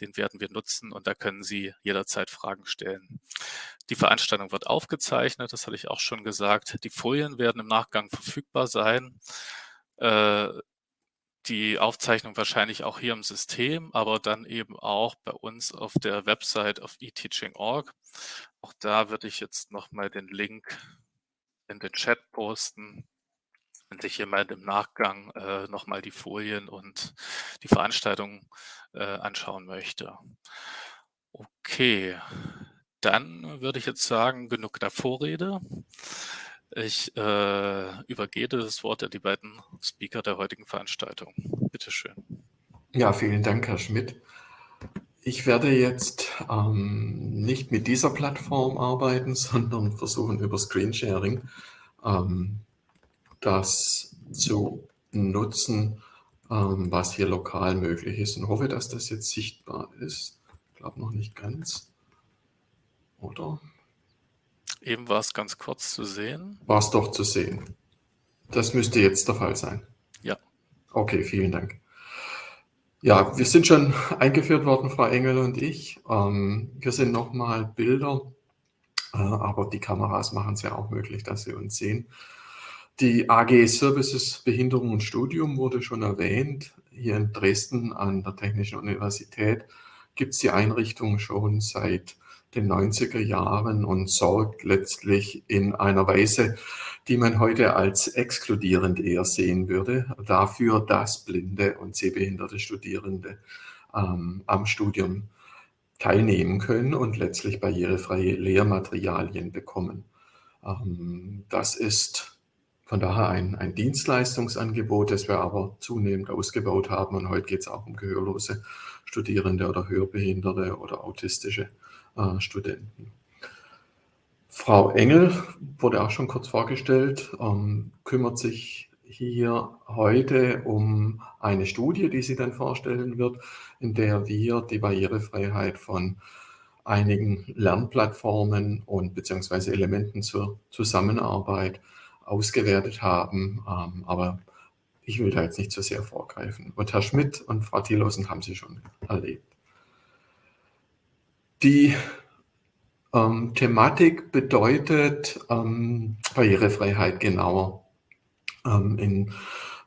Den werden wir nutzen und da können Sie jederzeit Fragen stellen. Die Veranstaltung wird aufgezeichnet, das hatte ich auch schon gesagt. Die Folien werden im Nachgang verfügbar sein. Äh, die Aufzeichnung wahrscheinlich auch hier im System, aber dann eben auch bei uns auf der Website auf eteaching.org. Auch da würde ich jetzt nochmal den Link in den Chat posten, wenn sich jemand im Nachgang äh, nochmal die Folien und die Veranstaltung äh, anschauen möchte. Okay, dann würde ich jetzt sagen, genug der Vorrede. Ich äh, übergebe das Wort an die beiden Speaker der heutigen Veranstaltung. Bitte schön. Ja, vielen Dank, Herr Schmidt. Ich werde jetzt ähm, nicht mit dieser Plattform arbeiten, sondern versuchen über Screensharing ähm, das zu nutzen, ähm, was hier lokal möglich ist und hoffe, dass das jetzt sichtbar ist. Ich glaube noch nicht ganz. Oder? Eben war es ganz kurz zu sehen. War es doch zu sehen. Das müsste jetzt der Fall sein. Ja. Okay, vielen Dank. Ja, wir sind schon eingeführt worden, Frau Engel und ich. Ähm, hier sind nochmal Bilder, äh, aber die Kameras machen es ja auch möglich, dass Sie uns sehen. Die AG Services Behinderung und Studium wurde schon erwähnt. Hier in Dresden an der Technischen Universität gibt es die Einrichtung schon seit den 90er Jahren und sorgt letztlich in einer Weise, die man heute als exkludierend eher sehen würde, dafür, dass blinde und sehbehinderte Studierende ähm, am Studium teilnehmen können und letztlich barrierefreie Lehrmaterialien bekommen. Ähm, das ist von daher ein, ein, Dienstleistungsangebot, das wir aber zunehmend ausgebaut haben. Und heute geht es auch um gehörlose Studierende oder Hörbehinderte oder autistische äh, Studenten. Frau Engel wurde auch schon kurz vorgestellt, ähm, kümmert sich hier heute um eine Studie, die sie dann vorstellen wird, in der wir die Barrierefreiheit von einigen Lernplattformen und beziehungsweise Elementen zur Zusammenarbeit ausgewertet haben. Ähm, aber ich will da jetzt nicht zu sehr vorgreifen. Und Herr Schmidt und Frau Thielosen haben Sie schon erlebt. Die ähm, Thematik bedeutet ähm, Barrierefreiheit genauer ähm, in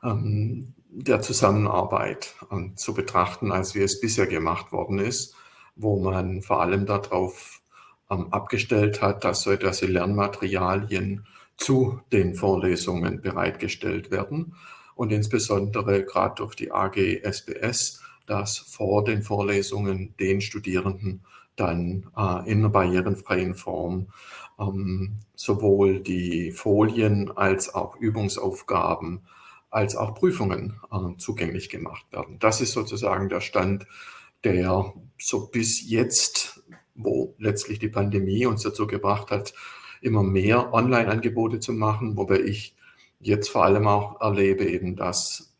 ähm, der Zusammenarbeit ähm, zu betrachten, als wie es bisher gemacht worden ist, wo man vor allem darauf ähm, abgestellt hat, dass so etwas wie Lernmaterialien zu den Vorlesungen bereitgestellt werden und insbesondere gerade durch die AG SBS, dass vor den Vorlesungen den Studierenden dann äh, in einer barrierenfreien Form ähm, sowohl die Folien als auch Übungsaufgaben als auch Prüfungen äh, zugänglich gemacht werden. Das ist sozusagen der Stand, der so bis jetzt, wo letztlich die Pandemie uns dazu gebracht hat, immer mehr Online-Angebote zu machen, wobei ich jetzt vor allem auch erlebe eben, dass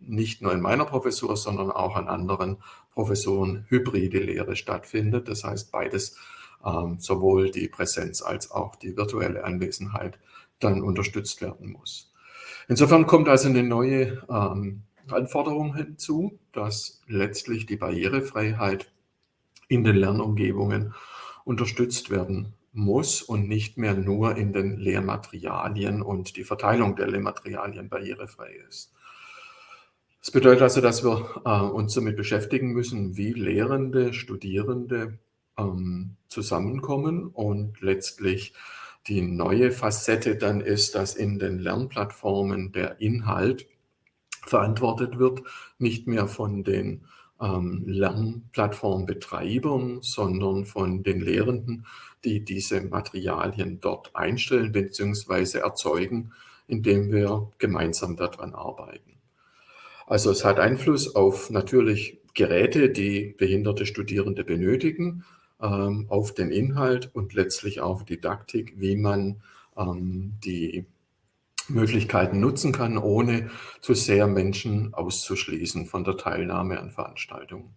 nicht nur in meiner Professur, sondern auch an anderen Professuren hybride Lehre stattfindet. Das heißt, beides, ähm, sowohl die Präsenz als auch die virtuelle Anwesenheit, dann unterstützt werden muss. Insofern kommt also eine neue ähm, Anforderung hinzu, dass letztlich die Barrierefreiheit in den Lernumgebungen unterstützt werden muss und nicht mehr nur in den Lehrmaterialien und die Verteilung der Lehrmaterialien barrierefrei ist. Das bedeutet also, dass wir äh, uns damit beschäftigen müssen, wie Lehrende, Studierende ähm, zusammenkommen und letztlich die neue Facette dann ist, dass in den Lernplattformen der Inhalt verantwortet wird, nicht mehr von den ähm, Lernplattformbetreibern, sondern von den Lehrenden, die diese Materialien dort einstellen bzw. erzeugen, indem wir gemeinsam daran arbeiten. Also es hat Einfluss auf natürlich Geräte, die behinderte Studierende benötigen, ähm, auf den Inhalt und letztlich auf Didaktik, wie man ähm, die Möglichkeiten nutzen kann, ohne zu sehr Menschen auszuschließen von der Teilnahme an Veranstaltungen.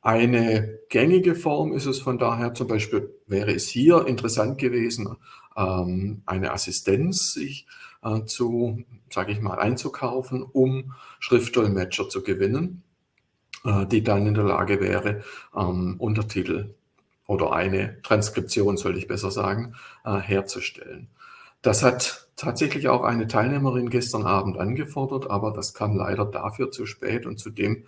Eine gängige Form ist es von daher, zum Beispiel wäre es hier interessant gewesen, ähm, eine Assistenz sich äh, zu, sage ich mal, einzukaufen, um Schriftdolmetscher zu gewinnen. äh, die dann in der Lage wäre, ähm, Untertitel oder eine Transkription, soll ich besser sagen, äh, herzustellen. Das hat tatsächlich auch eine Teilnehmerin gestern Abend angefordert, aber das kam leider dafür zu spät und zudem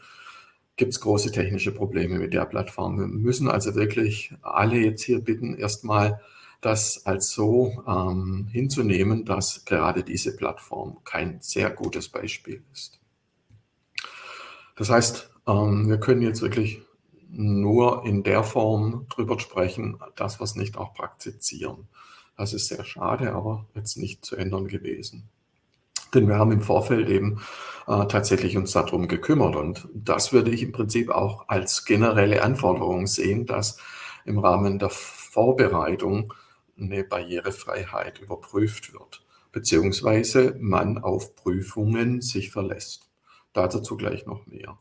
gibt es große technische Probleme mit der Plattform. Wir müssen also wirklich alle jetzt hier bitten, erstmal das als so ähm, hinzunehmen, dass gerade diese Plattform kein sehr gutes Beispiel ist. Das heißt, ähm, wir können jetzt wirklich nur in der Form drüber sprechen, dass wir es nicht auch praktizieren. Das ist sehr schade, aber jetzt nicht zu ändern gewesen. Denn wir haben im Vorfeld eben äh, tatsächlich uns darum gekümmert. Und das würde ich im Prinzip auch als generelle Anforderung sehen, dass im Rahmen der Vorbereitung eine Barrierefreiheit überprüft wird, beziehungsweise man auf Prüfungen sich verlässt. Dazu gleich noch mehr.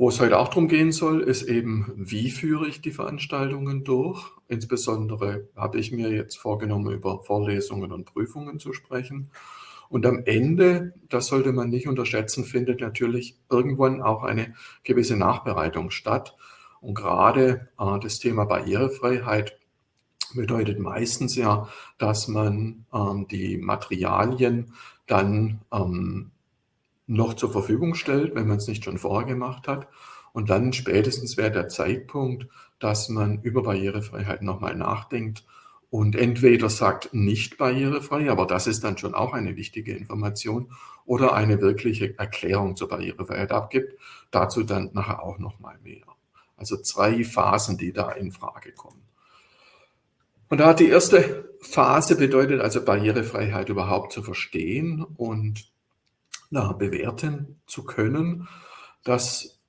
Wo es heute auch darum gehen soll, ist eben, wie führe ich die Veranstaltungen durch. Insbesondere habe ich mir jetzt vorgenommen, über Vorlesungen und Prüfungen zu sprechen. Und am Ende, das sollte man nicht unterschätzen, findet natürlich irgendwann auch eine gewisse Nachbereitung statt. Und gerade äh, das Thema Barrierefreiheit bedeutet meistens ja, dass man ähm, die Materialien dann ähm, noch zur Verfügung stellt, wenn man es nicht schon vorher gemacht hat. Und dann spätestens wäre der Zeitpunkt, dass man über Barrierefreiheit nochmal nachdenkt und entweder sagt nicht barrierefrei, aber das ist dann schon auch eine wichtige Information, oder eine wirkliche Erklärung zur Barrierefreiheit abgibt. Dazu dann nachher auch nochmal mehr. Also zwei Phasen, die da in Frage kommen. Und da hat die erste Phase bedeutet also Barrierefreiheit überhaupt zu verstehen und na, bewerten zu können. Das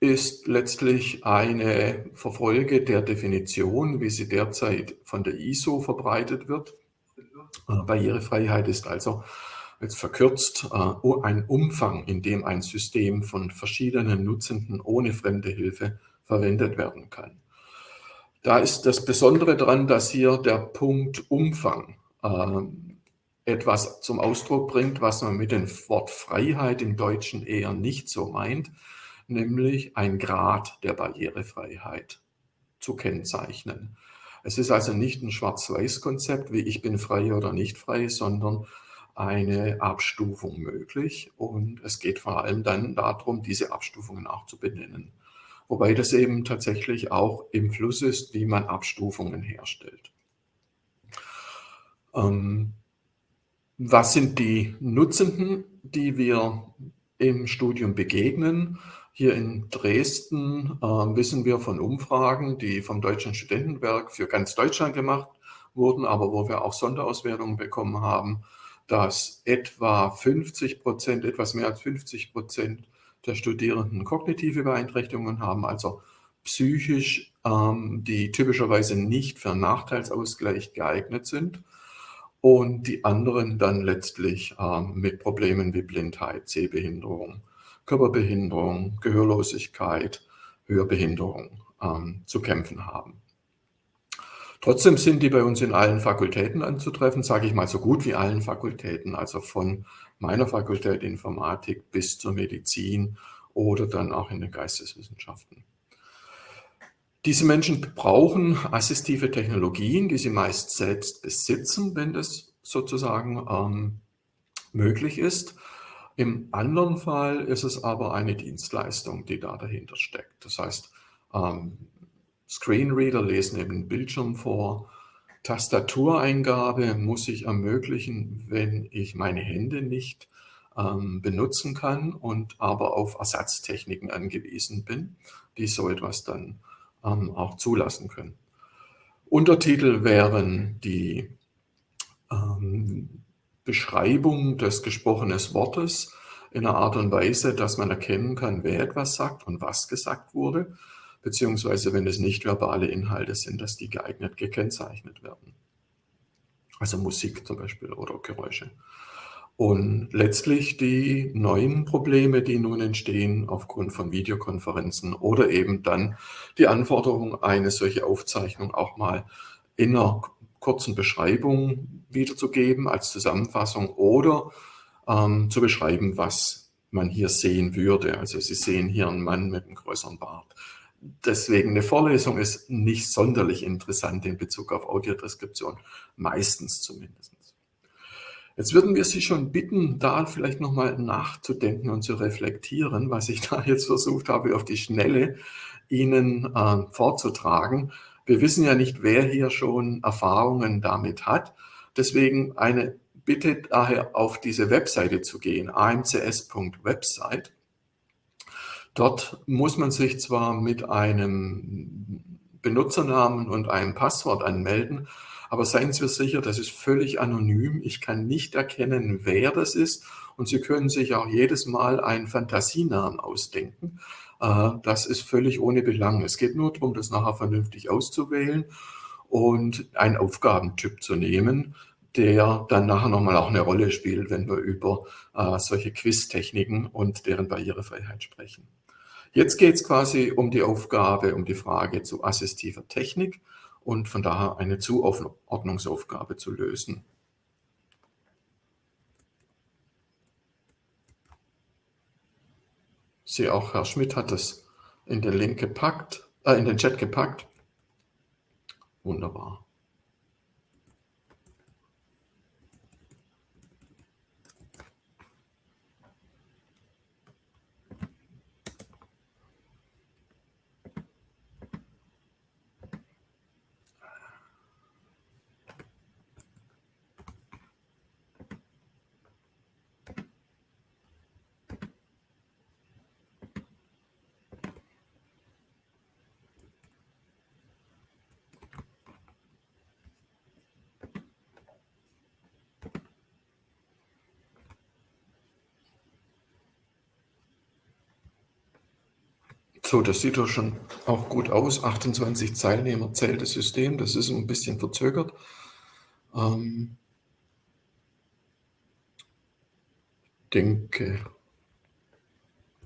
ist letztlich eine Verfolge der Definition, wie sie derzeit von der ISO verbreitet wird. Äh, Barrierefreiheit ist also jetzt verkürzt äh, ein Umfang, in dem ein System von verschiedenen Nutzenden ohne fremde Hilfe verwendet werden kann. Da ist das Besondere daran, dass hier der Punkt Umfang äh, etwas zum Ausdruck bringt, was man mit dem Wort Freiheit im Deutschen eher nicht so meint, nämlich ein Grad der Barrierefreiheit zu kennzeichnen. Es ist also nicht ein Schwarz-Weiß-Konzept, wie ich bin frei oder nicht frei, sondern eine Abstufung möglich. Und es geht vor allem dann darum, diese Abstufungen auch zu benennen. Wobei das eben tatsächlich auch im Fluss ist, wie man Abstufungen herstellt. Ähm, was sind die Nutzenden, die wir im Studium begegnen? Hier in Dresden äh, wissen wir von Umfragen, die vom Deutschen Studentenwerk für ganz Deutschland gemacht wurden, aber wo wir auch Sonderauswertungen bekommen haben, dass etwa 50 Prozent, etwas mehr als 50 Prozent der Studierenden kognitive Beeinträchtigungen haben, also psychisch, ähm, die typischerweise nicht für Nachteilsausgleich geeignet sind und die anderen dann letztlich ähm, mit Problemen wie Blindheit, Sehbehinderung, Körperbehinderung, Gehörlosigkeit, Hörbehinderung ähm, zu kämpfen haben. Trotzdem sind die bei uns in allen Fakultäten anzutreffen, sage ich mal so gut wie allen Fakultäten, also von meiner Fakultät Informatik bis zur Medizin oder dann auch in den Geisteswissenschaften. Diese Menschen brauchen assistive Technologien, die sie meist selbst besitzen, wenn das sozusagen ähm, möglich ist. Im anderen Fall ist es aber eine Dienstleistung, die da dahinter steckt. Das heißt, ähm, Screenreader lesen eben den Bildschirm vor, Tastatureingabe muss ich ermöglichen, wenn ich meine Hände nicht ähm, benutzen kann und aber auf Ersatztechniken angewiesen bin, die so etwas dann ähm, auch zulassen können. Untertitel wären die ähm, Beschreibung des gesprochenen Wortes in einer Art und Weise, dass man erkennen kann, wer etwas sagt und was gesagt wurde beziehungsweise wenn es nicht verbale Inhalte sind, dass die geeignet gekennzeichnet werden. Also Musik zum Beispiel oder Geräusche. Und letztlich die neuen Probleme, die nun entstehen aufgrund von Videokonferenzen oder eben dann die Anforderung, eine solche Aufzeichnung auch mal in einer kurzen Beschreibung wiederzugeben als Zusammenfassung oder ähm, zu beschreiben, was man hier sehen würde. Also Sie sehen hier einen Mann mit einem größeren Bart. Deswegen eine Vorlesung ist nicht sonderlich interessant in Bezug auf Audiodeskription, meistens zumindest. Jetzt würden wir Sie schon bitten, da vielleicht nochmal nachzudenken und zu reflektieren, was ich da jetzt versucht habe, auf die Schnelle Ihnen äh, vorzutragen. Wir wissen ja nicht, wer hier schon Erfahrungen damit hat. Deswegen eine Bitte daher auf diese Webseite zu gehen, amcs.website. Dort muss man sich zwar mit einem Benutzernamen und einem Passwort anmelden, aber seien Sie sicher, das ist völlig anonym. Ich kann nicht erkennen, wer das ist. Und Sie können sich auch jedes Mal einen Fantasienamen ausdenken. Äh, das ist völlig ohne Belang. Es geht nur darum, das nachher vernünftig auszuwählen und einen Aufgabentyp zu nehmen, der dann nachher nochmal auch eine Rolle spielt, wenn wir über äh, solche Quiz-Techniken und deren Barrierefreiheit sprechen. Jetzt geht es quasi um die Aufgabe, um die Frage zu assistiver Technik und von daher eine Zuordnungsaufgabe zu lösen. Ich sehe auch, Herr Schmidt hat es in den Link gepackt, äh, in den Chat gepackt. Wunderbar. So, das sieht doch schon auch gut aus. 28 Teilnehmer zählt das System. Das ist ein bisschen verzögert. Ähm, denke,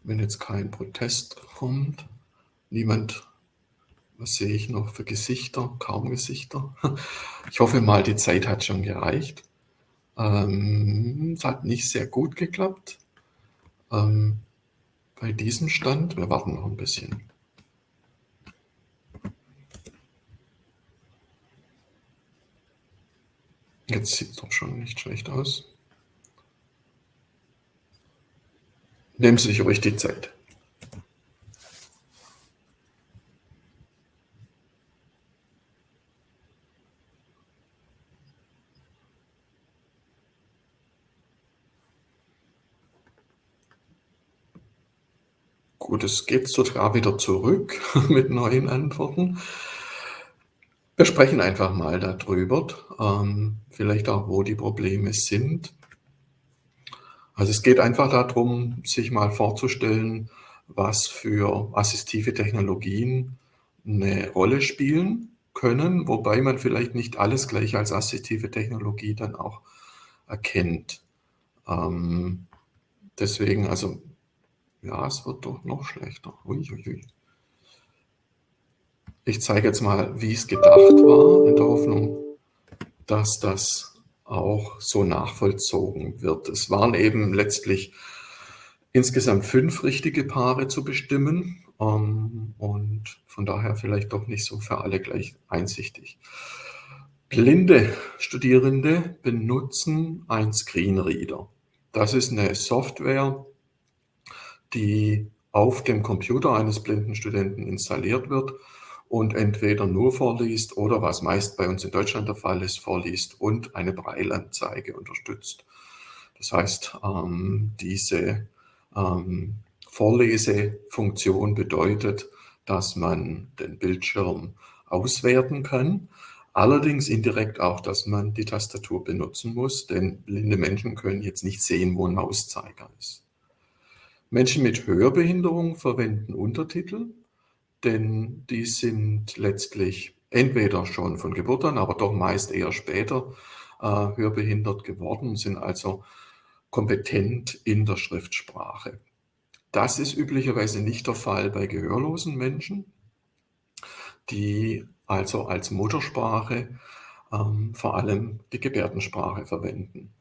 wenn jetzt kein Protest kommt, niemand, was sehe ich noch für Gesichter? Kaum Gesichter. Ich hoffe mal, die Zeit hat schon gereicht. Ähm, es hat nicht sehr gut geklappt. Ähm, bei diesem Stand. Wir warten noch ein bisschen. Jetzt sieht es doch schon nicht schlecht aus. Nehmen Sie sich ruhig die Zeit. Gut, es geht sogar wieder zurück mit neuen Antworten. Wir sprechen einfach mal darüber, ähm, vielleicht auch, wo die Probleme sind. Also es geht einfach darum, sich mal vorzustellen, was für assistive Technologien eine Rolle spielen können, wobei man vielleicht nicht alles gleich als assistive Technologie dann auch erkennt. Ähm, deswegen, also ja, es wird doch noch schlechter. Uiuiui. Ich zeige jetzt mal, wie es gedacht war, in der Hoffnung, dass das auch so nachvollzogen wird. Es waren eben letztlich insgesamt fünf richtige Paare zu bestimmen ähm, und von daher vielleicht doch nicht so für alle gleich einsichtig. Blinde Studierende benutzen ein Screenreader. Das ist eine Software, die auf dem Computer eines blinden Studenten installiert wird und entweder nur vorliest oder, was meist bei uns in Deutschland der Fall ist, vorliest und eine Breilanzeige unterstützt. Das heißt, ähm, diese ähm, Vorlesefunktion bedeutet, dass man den Bildschirm auswerten kann, allerdings indirekt auch, dass man die Tastatur benutzen muss, denn blinde Menschen können jetzt nicht sehen, wo ein Mauszeiger ist. Menschen mit Hörbehinderung verwenden Untertitel, denn die sind letztlich entweder schon von Geburt an, aber doch meist eher später äh, hörbehindert geworden, sind also kompetent in der Schriftsprache. Das ist üblicherweise nicht der Fall bei gehörlosen Menschen, die also als Muttersprache ähm, vor allem die Gebärdensprache verwenden.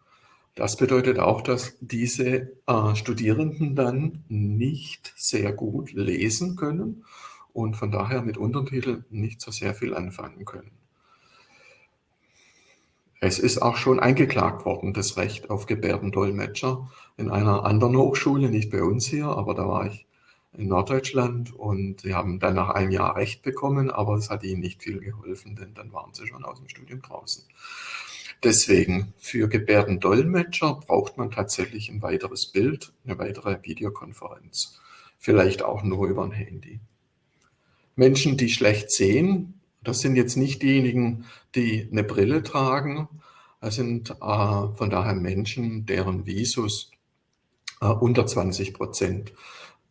Das bedeutet auch, dass diese äh, Studierenden dann nicht sehr gut lesen können und von daher mit Untertiteln nicht so sehr viel anfangen können. Es ist auch schon eingeklagt worden, das Recht auf Gebärdendolmetscher in einer anderen Hochschule, nicht bei uns hier, aber da war ich in Norddeutschland und sie haben dann nach einem Jahr Recht bekommen, aber es hat ihnen nicht viel geholfen, denn dann waren sie schon aus dem Studium draußen. Deswegen, für Gebärdendolmetscher braucht man tatsächlich ein weiteres Bild, eine weitere Videokonferenz. Vielleicht auch nur über ein Handy. Menschen, die schlecht sehen, das sind jetzt nicht diejenigen, die eine Brille tragen. Das sind äh, von daher Menschen, deren Visus äh, unter 20 Prozent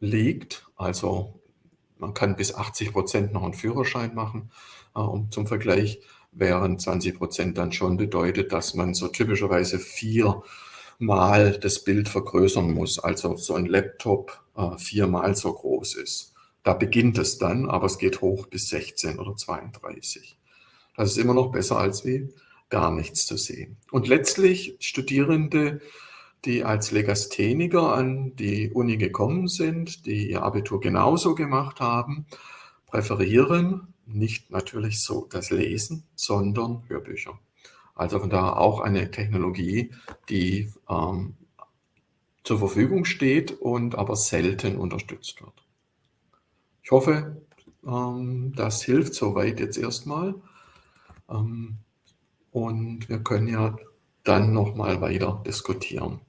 liegt. Also man kann bis 80 Prozent noch einen Führerschein machen. Äh, um zum Vergleich wären 20 Prozent dann schon bedeutet, dass man so typischerweise viermal das Bild vergrößern muss. Also so ein Laptop äh, viermal so groß ist. Da beginnt es dann, aber es geht hoch bis 16 oder 32. Das ist immer noch besser als wie gar nichts zu sehen. Und letztlich Studierende, die als Legastheniker an die Uni gekommen sind, die ihr Abitur genauso gemacht haben, präferieren nicht natürlich so das Lesen, sondern Hörbücher. Also von daher auch eine Technologie, die ähm, zur Verfügung steht und aber selten unterstützt wird. Ich hoffe, ähm, das hilft soweit jetzt erstmal. Ähm, und wir können ja dann nochmal weiter diskutieren.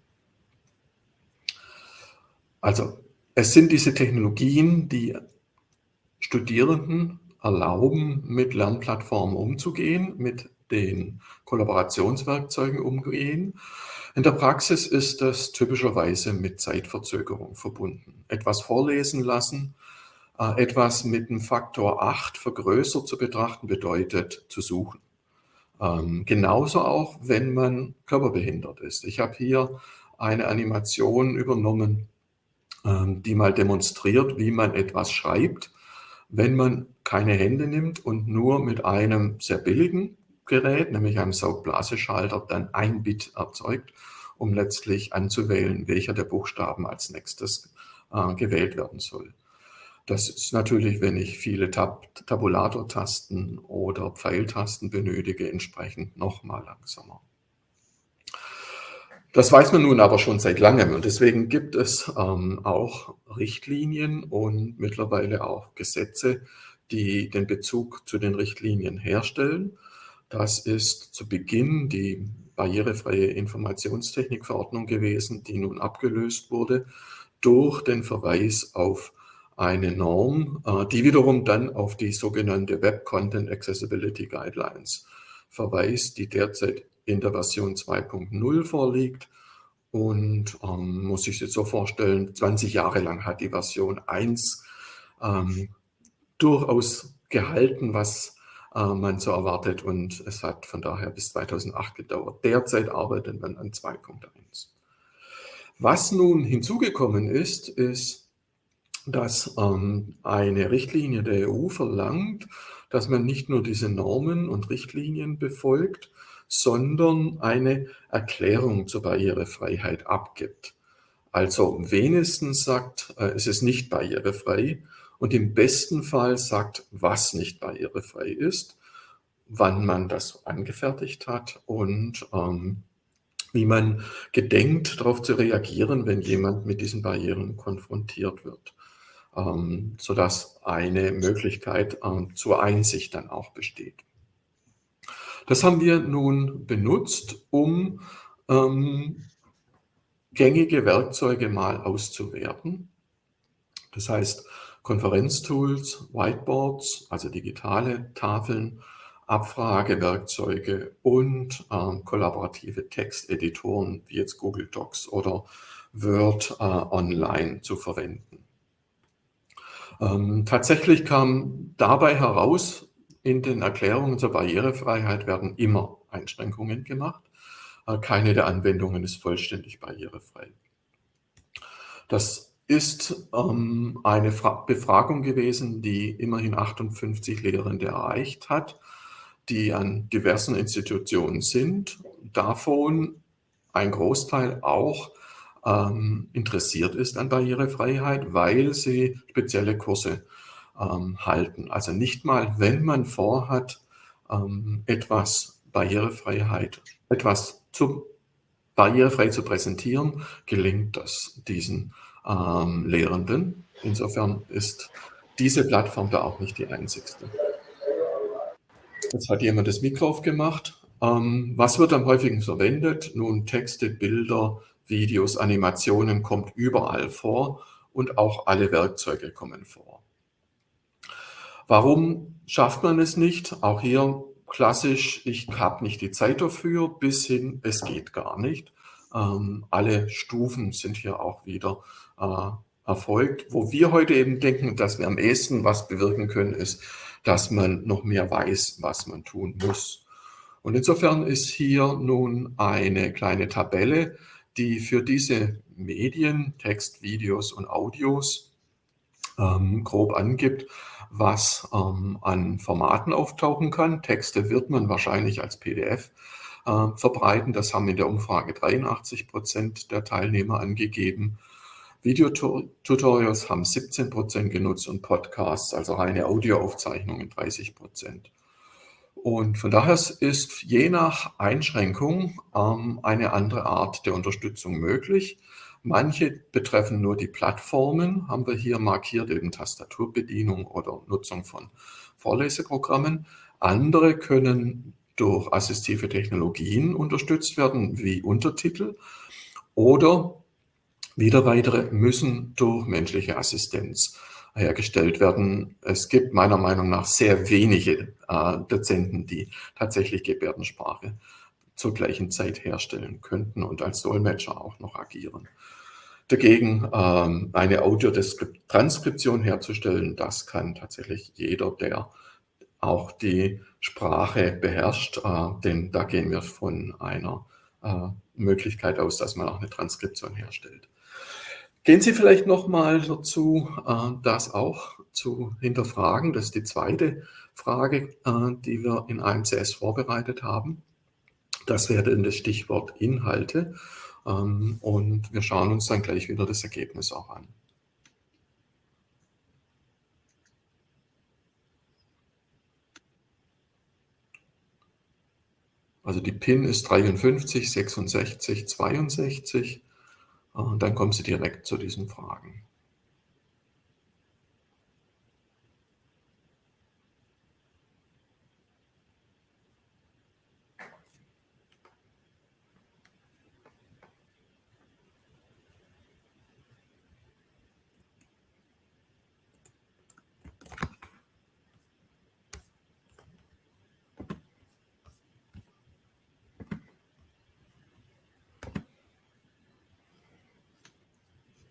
Also es sind diese Technologien, die Studierenden erlauben, mit Lernplattformen umzugehen, mit den Kollaborationswerkzeugen umgehen. In der Praxis ist das typischerweise mit Zeitverzögerung verbunden. Etwas vorlesen lassen, äh, etwas mit einem Faktor 8 vergrößert zu betrachten, bedeutet zu suchen. Ähm, genauso auch, wenn man körperbehindert ist. Ich habe hier eine Animation übernommen, ähm, die mal demonstriert, wie man etwas schreibt, wenn man keine Hände nimmt und nur mit einem sehr billigen Gerät, nämlich einem Saugblaseschalter, dann ein Bit erzeugt, um letztlich anzuwählen, welcher der Buchstaben als nächstes äh, gewählt werden soll. Das ist natürlich, wenn ich viele Tab Tabulator-Tasten oder Pfeiltasten benötige, entsprechend noch mal langsamer. Das weiß man nun aber schon seit langem und deswegen gibt es ähm, auch Richtlinien und mittlerweile auch Gesetze, die den Bezug zu den Richtlinien herstellen. Das ist zu Beginn die barrierefreie Informationstechnikverordnung gewesen, die nun abgelöst wurde durch den Verweis auf eine Norm, äh, die wiederum dann auf die sogenannte Web Content Accessibility Guidelines verweist, die derzeit in der Version 2.0 vorliegt. Und ähm, muss sich jetzt so vorstellen, 20 Jahre lang hat die Version 1 ähm, durchaus gehalten, was äh, man so erwartet. Und es hat von daher bis 2008 gedauert. Derzeit arbeitet man an 2.1. Was nun hinzugekommen ist, ist dass ähm, eine Richtlinie der EU verlangt, dass man nicht nur diese Normen und Richtlinien befolgt, sondern eine Erklärung zur Barrierefreiheit abgibt. Also wenigstens sagt, äh, es ist nicht barrierefrei und im besten Fall sagt, was nicht barrierefrei ist, wann man das angefertigt hat und ähm, wie man gedenkt, darauf zu reagieren, wenn jemand mit diesen Barrieren konfrontiert wird ähm, sodass eine Möglichkeit ähm, zur Einsicht dann auch besteht. Das haben wir nun benutzt, um ähm, gängige Werkzeuge mal auszuwerten. Das heißt, Konferenztools, Whiteboards, also digitale Tafeln, Abfragewerkzeuge und äh, kollaborative Texteditoren wie jetzt Google Docs oder Word äh, Online zu verwenden. Ähm, tatsächlich kam dabei heraus, in den Erklärungen zur Barrierefreiheit werden immer Einschränkungen gemacht. Äh, keine der Anwendungen ist vollständig barrierefrei. Das ist ähm, eine Fra Befragung gewesen, die immerhin 58 Lehrende erreicht hat, die an diversen Institutionen sind. Davon ein Großteil auch ähm, interessiert ist an Barrierefreiheit, weil sie spezielle Kurse ähm, halten. Also nicht mal, wenn man vorhat, ähm, etwas Barrierefreiheit, etwas zu, barrierefrei zu präsentieren, gelingt das diesen ähm, Lehrenden. Insofern ist diese Plattform da auch nicht die einzigste. Jetzt hat jemand das Mikro aufgemacht. Ähm, was wird am häufigsten verwendet? Nun, Texte, Bilder, Videos, Animationen kommt überall vor und auch alle Werkzeuge kommen vor. Warum schafft man es nicht? Auch hier klassisch, ich habe nicht die Zeit dafür, bis hin, es geht gar nicht. Ähm, alle Stufen sind hier auch wieder erfolgt. Wo wir heute eben denken, dass wir am ehesten was bewirken können, ist, dass man noch mehr weiß, was man tun muss. Und insofern ist hier nun eine kleine Tabelle, die für diese Medien, Text, Videos und Audios ähm, grob angibt, was ähm, an Formaten auftauchen kann. Texte wird man wahrscheinlich als PDF äh, verbreiten. Das haben in der Umfrage 83 Prozent der Teilnehmer angegeben. Videotutorials haben 17 Prozent genutzt und Podcasts, also reine Audioaufzeichnungen, 30 Prozent. Und von daher ist je nach Einschränkung ähm, eine andere Art der Unterstützung möglich. Manche betreffen nur die Plattformen, haben wir hier markiert, eben Tastaturbedienung oder Nutzung von Vorleseprogrammen. Andere können durch assistive Technologien unterstützt werden, wie Untertitel. Oder wieder weitere müssen durch menschliche Assistenz hergestellt werden. Es gibt meiner Meinung nach sehr wenige äh, Dozenten, die tatsächlich Gebärdensprache zur gleichen Zeit herstellen könnten und als Dolmetscher auch noch agieren. Dagegen ähm, eine Audiotranskription herzustellen, das kann tatsächlich jeder, der auch die Sprache beherrscht, äh, denn da gehen wir von einer äh, Möglichkeit aus, dass man auch eine Transkription herstellt. Gehen Sie vielleicht noch mal dazu, äh, das auch zu hinterfragen. Das ist die zweite Frage, äh, die wir in AMCS vorbereitet haben. Das wäre dann das Stichwort Inhalte. Ähm, und wir schauen uns dann gleich wieder das Ergebnis auch an. Also die PIN ist 53, 66, 62. Und dann kommen Sie direkt zu diesen Fragen.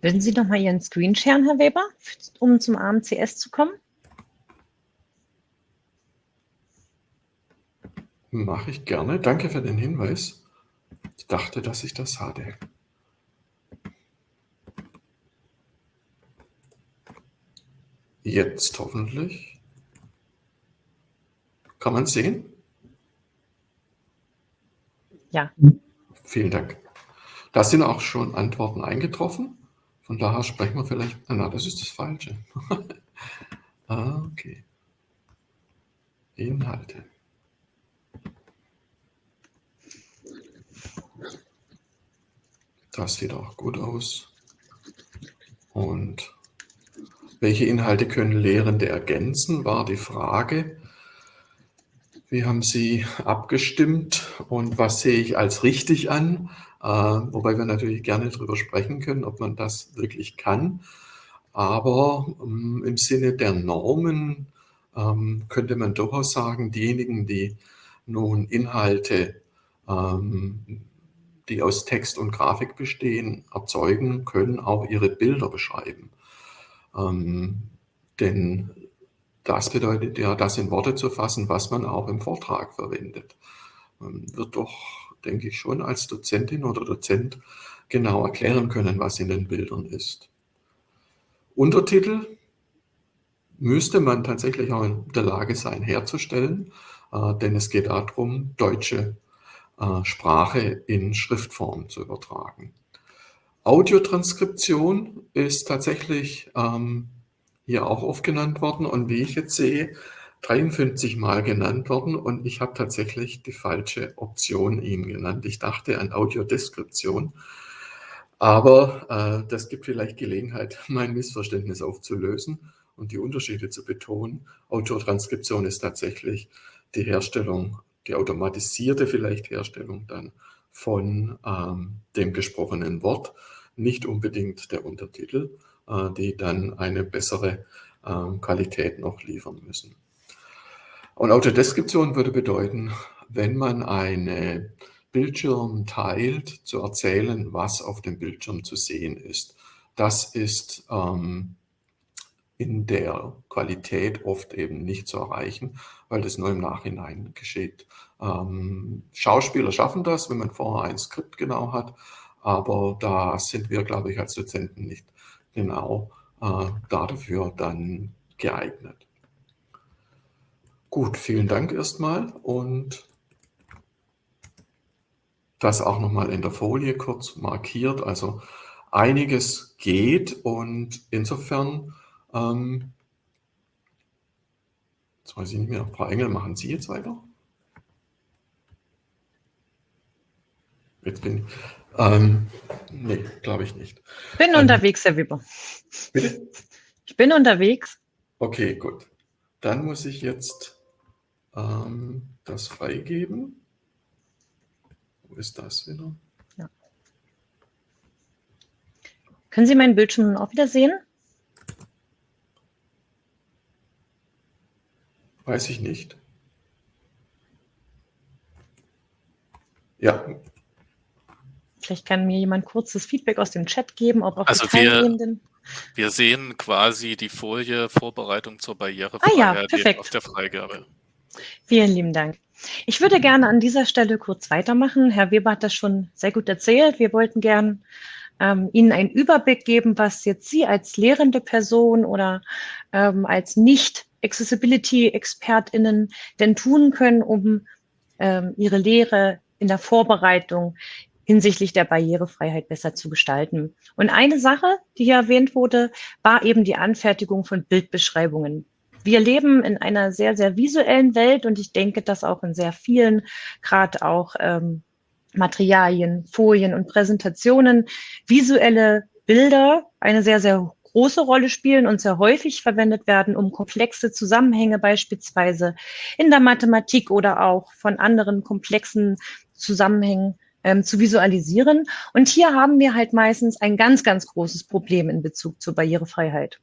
Würden Sie noch mal Ihren Screen sharen, Herr Weber, um zum AMCS zu kommen? Mache ich gerne. Danke für den Hinweis. Ich dachte, dass ich das hatte. Jetzt hoffentlich. Kann man sehen? Ja. Vielen Dank. Da sind auch schon Antworten eingetroffen. Von daher sprechen wir vielleicht, na, das ist das Falsche. ah, okay. Inhalte. Das sieht auch gut aus. Und welche Inhalte können Lehrende ergänzen, war die Frage. Wie haben Sie abgestimmt und was sehe ich als richtig an? Äh, wobei wir natürlich gerne darüber sprechen können, ob man das wirklich kann. Aber ähm, im Sinne der Normen ähm, könnte man durchaus sagen, diejenigen, die nun Inhalte, ähm, die aus Text und Grafik bestehen, erzeugen, können auch ihre Bilder beschreiben. denn das bedeutet ja, das in Worte zu fassen, was man auch im Vortrag verwendet. Man wird doch denke ich, schon als Dozentin oder Dozent genau erklären können, was in den Bildern ist. Untertitel müsste man tatsächlich auch in der Lage sein herzustellen, äh, denn es geht darum, deutsche äh, Sprache in Schriftform zu übertragen. Audiotranskription ist tatsächlich ähm, hier auch oft genannt worden und wie ich jetzt sehe, 53 Mal genannt worden und ich habe tatsächlich die falsche Option Ihnen genannt. Ich dachte an Audiodeskription, aber äh, das gibt vielleicht Gelegenheit, mein Missverständnis aufzulösen und die Unterschiede zu betonen. Autotranskription ist tatsächlich die Herstellung, die automatisierte vielleicht Herstellung dann von ähm, dem gesprochenen Wort, nicht unbedingt der Untertitel, äh, die dann eine bessere äh, Qualität noch liefern müssen. Und Autodeskription würde bedeuten, wenn man einen Bildschirm teilt, zu erzählen, was auf dem Bildschirm zu sehen ist. Das ist ähm, in der Qualität oft eben nicht zu erreichen, weil das nur im Nachhinein geschieht. Ähm, Schauspieler schaffen das, wenn man vorher ein Skript genau hat, aber da sind wir, glaube ich, als Dozenten nicht genau äh, dafür dann geeignet. Gut, vielen Dank erstmal und das auch nochmal in der Folie kurz markiert. Also einiges geht und insofern, ähm, jetzt weiß ich nicht mehr, Frau Engel, machen Sie jetzt weiter? Jetzt bin ich, ähm, nee, glaube ich nicht. Bin ähm, unterwegs, Herr Weber. Bitte? Ich bin unterwegs. Okay, gut. Dann muss ich jetzt ähm, das freigeben. Wo ist das wieder? Ja. Können Sie meinen Bildschirm auch wieder sehen? Weiß ich nicht. Ja. Vielleicht kann mir jemand kurzes Feedback aus dem Chat geben, ob auch also die Teilnehmenden... Wir, wir sehen quasi die Folie Vorbereitung zur Barrierefreiheit ah ja, auf der Freigabe. Vielen lieben Dank. Ich würde gerne an dieser Stelle kurz weitermachen. Herr Weber hat das schon sehr gut erzählt. Wir wollten gern ähm, Ihnen einen Überblick geben, was jetzt Sie als lehrende Person oder ähm, als Nicht-Accessibility-ExpertInnen denn tun können, um ähm, Ihre Lehre in der Vorbereitung hinsichtlich der Barrierefreiheit besser zu gestalten. Und eine Sache, die hier erwähnt wurde, war eben die Anfertigung von Bildbeschreibungen wir leben in einer sehr, sehr visuellen Welt und ich denke, dass auch in sehr vielen, gerade auch ähm, Materialien, Folien und Präsentationen visuelle Bilder eine sehr, sehr große Rolle spielen und sehr häufig verwendet werden, um komplexe Zusammenhänge beispielsweise in der Mathematik oder auch von anderen komplexen Zusammenhängen ähm, zu visualisieren. Und hier haben wir halt meistens ein ganz, ganz großes Problem in Bezug zur Barrierefreiheit.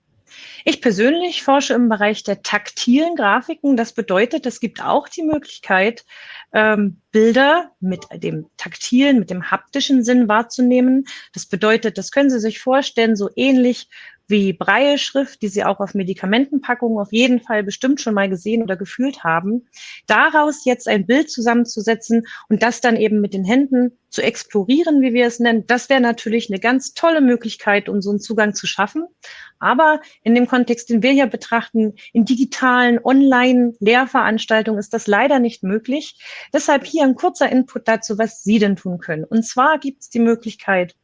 Ich persönlich forsche im Bereich der taktilen Grafiken. Das bedeutet, es gibt auch die Möglichkeit, ähm, Bilder mit dem taktilen, mit dem haptischen Sinn wahrzunehmen. Das bedeutet, das können Sie sich vorstellen, so ähnlich wie Breie-Schrift, die Sie auch auf Medikamentenpackungen auf jeden Fall bestimmt schon mal gesehen oder gefühlt haben, daraus jetzt ein Bild zusammenzusetzen und das dann eben mit den Händen zu explorieren, wie wir es nennen, das wäre natürlich eine ganz tolle Möglichkeit, um so einen Zugang zu schaffen. Aber in dem Kontext, den wir hier betrachten, in digitalen Online-Lehrveranstaltungen ist das leider nicht möglich. Deshalb hier ein kurzer Input dazu, was Sie denn tun können. Und zwar gibt es die Möglichkeit,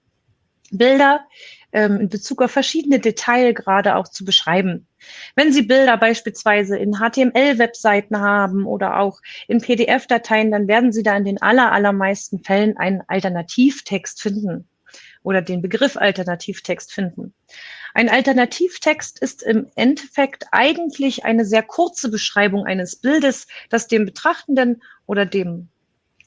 Bilder ähm, in Bezug auf verschiedene Detailgrade auch zu beschreiben. Wenn Sie Bilder beispielsweise in HTML-Webseiten haben oder auch in PDF-Dateien, dann werden Sie da in den aller, allermeisten Fällen einen Alternativtext finden oder den Begriff Alternativtext finden. Ein Alternativtext ist im Endeffekt eigentlich eine sehr kurze Beschreibung eines Bildes, das dem Betrachtenden oder dem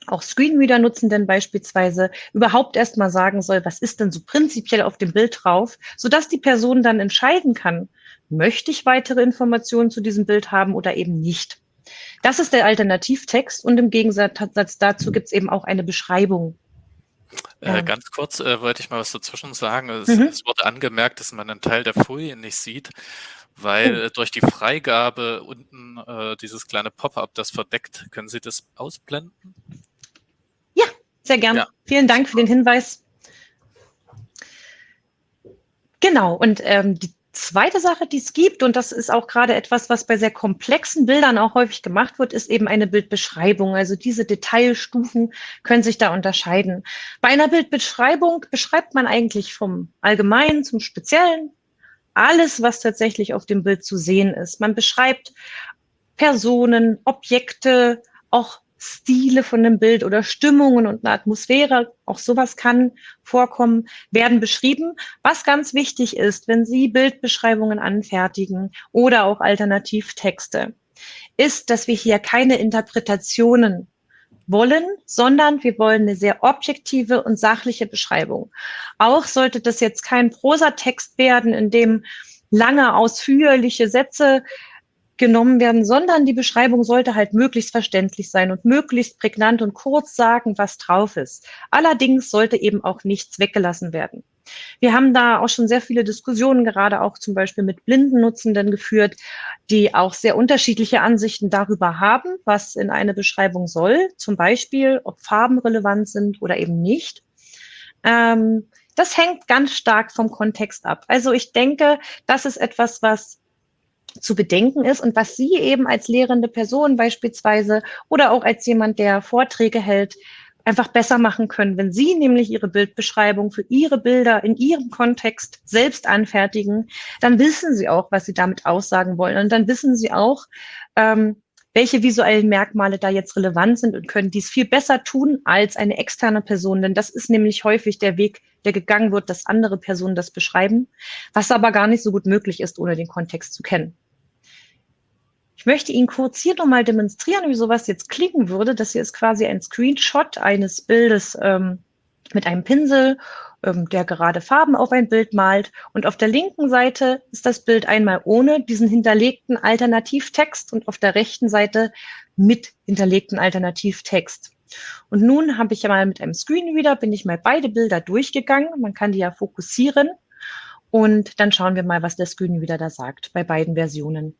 auch Screenreader-Nutzenden beispielsweise überhaupt erstmal sagen soll, was ist denn so prinzipiell auf dem Bild drauf, sodass die Person dann entscheiden kann, möchte ich weitere Informationen zu diesem Bild haben oder eben nicht. Das ist der Alternativtext und im Gegensatz dazu gibt es eben auch eine Beschreibung. Äh, ganz kurz äh, wollte ich mal was dazwischen sagen. Es, mhm. es, wurde angemerkt, dass man einen Teil der Folie nicht sieht, weil oh. durch die Freigabe unten äh, dieses kleine Pop-up das verdeckt. Können Sie das ausblenden? Sehr gern. Ja. Vielen Dank für den Hinweis. Genau, und ähm, die, zweite Sache, die es gibt, und das ist auch gerade etwas, was bei sehr komplexen Bildern auch häufig gemacht wird, ist eben eine Bildbeschreibung. Also diese Detailstufen können sich da unterscheiden. Bei einer Bildbeschreibung beschreibt man eigentlich vom Allgemeinen zum Speziellen alles, was tatsächlich auf dem Bild zu sehen ist. Man beschreibt Personen, Objekte, auch Stile von dem Bild oder Stimmungen und eine Atmosphäre, auch sowas kann vorkommen, werden beschrieben. Was ganz wichtig ist, wenn Sie Bildbeschreibungen anfertigen oder auch Alternativtexte, ist, dass wir hier keine Interpretationen wollen, sondern wir wollen eine sehr objektive und sachliche Beschreibung. Auch sollte das jetzt kein Prosatext werden, in dem lange, ausführliche Sätze genommen werden, sondern die Beschreibung sollte halt möglichst verständlich sein und möglichst prägnant und kurz sagen, was drauf ist. Allerdings sollte eben auch nichts weggelassen werden. Wir haben da auch schon sehr viele Diskussionen, gerade auch zum Beispiel mit blinden Nutzenden geführt, die auch sehr unterschiedliche Ansichten darüber haben, was in eine Beschreibung soll. Zum Beispiel, ob Farben relevant sind oder eben nicht. Ähm, das hängt ganz stark vom Kontext ab. Also ich denke, das ist etwas, was zu bedenken ist und was Sie eben als lehrende Person beispielsweise oder auch als jemand, der Vorträge hält, einfach besser machen können, wenn Sie nämlich Ihre Bildbeschreibung für Ihre Bilder in Ihrem Kontext selbst anfertigen, dann wissen Sie auch, was Sie damit aussagen wollen. Und dann wissen Sie auch, ähm, welche visuellen Merkmale da jetzt relevant sind und können dies viel besser tun als eine externe Person. Denn das ist nämlich häufig der Weg, der gegangen wird, dass andere Personen das beschreiben, was aber gar nicht so gut möglich ist, ohne den Kontext zu kennen. Ich möchte Ihnen kurz hier nochmal demonstrieren, wie sowas jetzt klingen würde. Das hier ist quasi ein Screenshot eines Bildes ähm, mit einem Pinsel, ähm, der gerade Farben auf ein Bild malt. Und auf der linken Seite ist das Bild einmal ohne diesen hinterlegten Alternativtext und auf der rechten Seite mit hinterlegten Alternativtext. Und nun habe ich ja mal mit einem Screenreader, bin ich mal beide Bilder durchgegangen. Man kann die ja fokussieren. Und dann schauen wir mal, was der Screenreader da sagt bei beiden Versionen.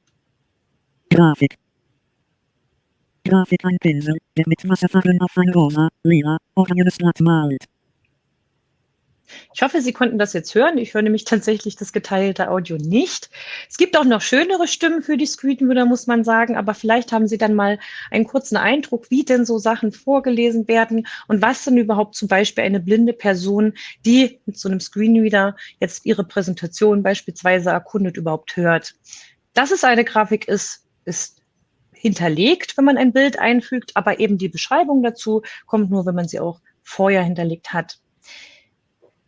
Grafik. Grafik ein Pinsel, der mit Wasserfarben auf ein rosa, lila, orangenes Blatt malt. Ich hoffe, Sie konnten das jetzt hören. Ich höre nämlich tatsächlich das geteilte Audio nicht. Es gibt auch noch schönere Stimmen für die Screenreader, muss man sagen, aber vielleicht haben Sie dann mal einen kurzen Eindruck, wie denn so Sachen vorgelesen werden und was denn überhaupt zum Beispiel eine blinde Person, die mit so einem Screenreader jetzt ihre Präsentation beispielsweise erkundet, überhaupt hört. Dass es eine Grafik ist, ist hinterlegt, wenn man ein Bild einfügt, aber eben die Beschreibung dazu kommt nur, wenn man sie auch vorher hinterlegt hat.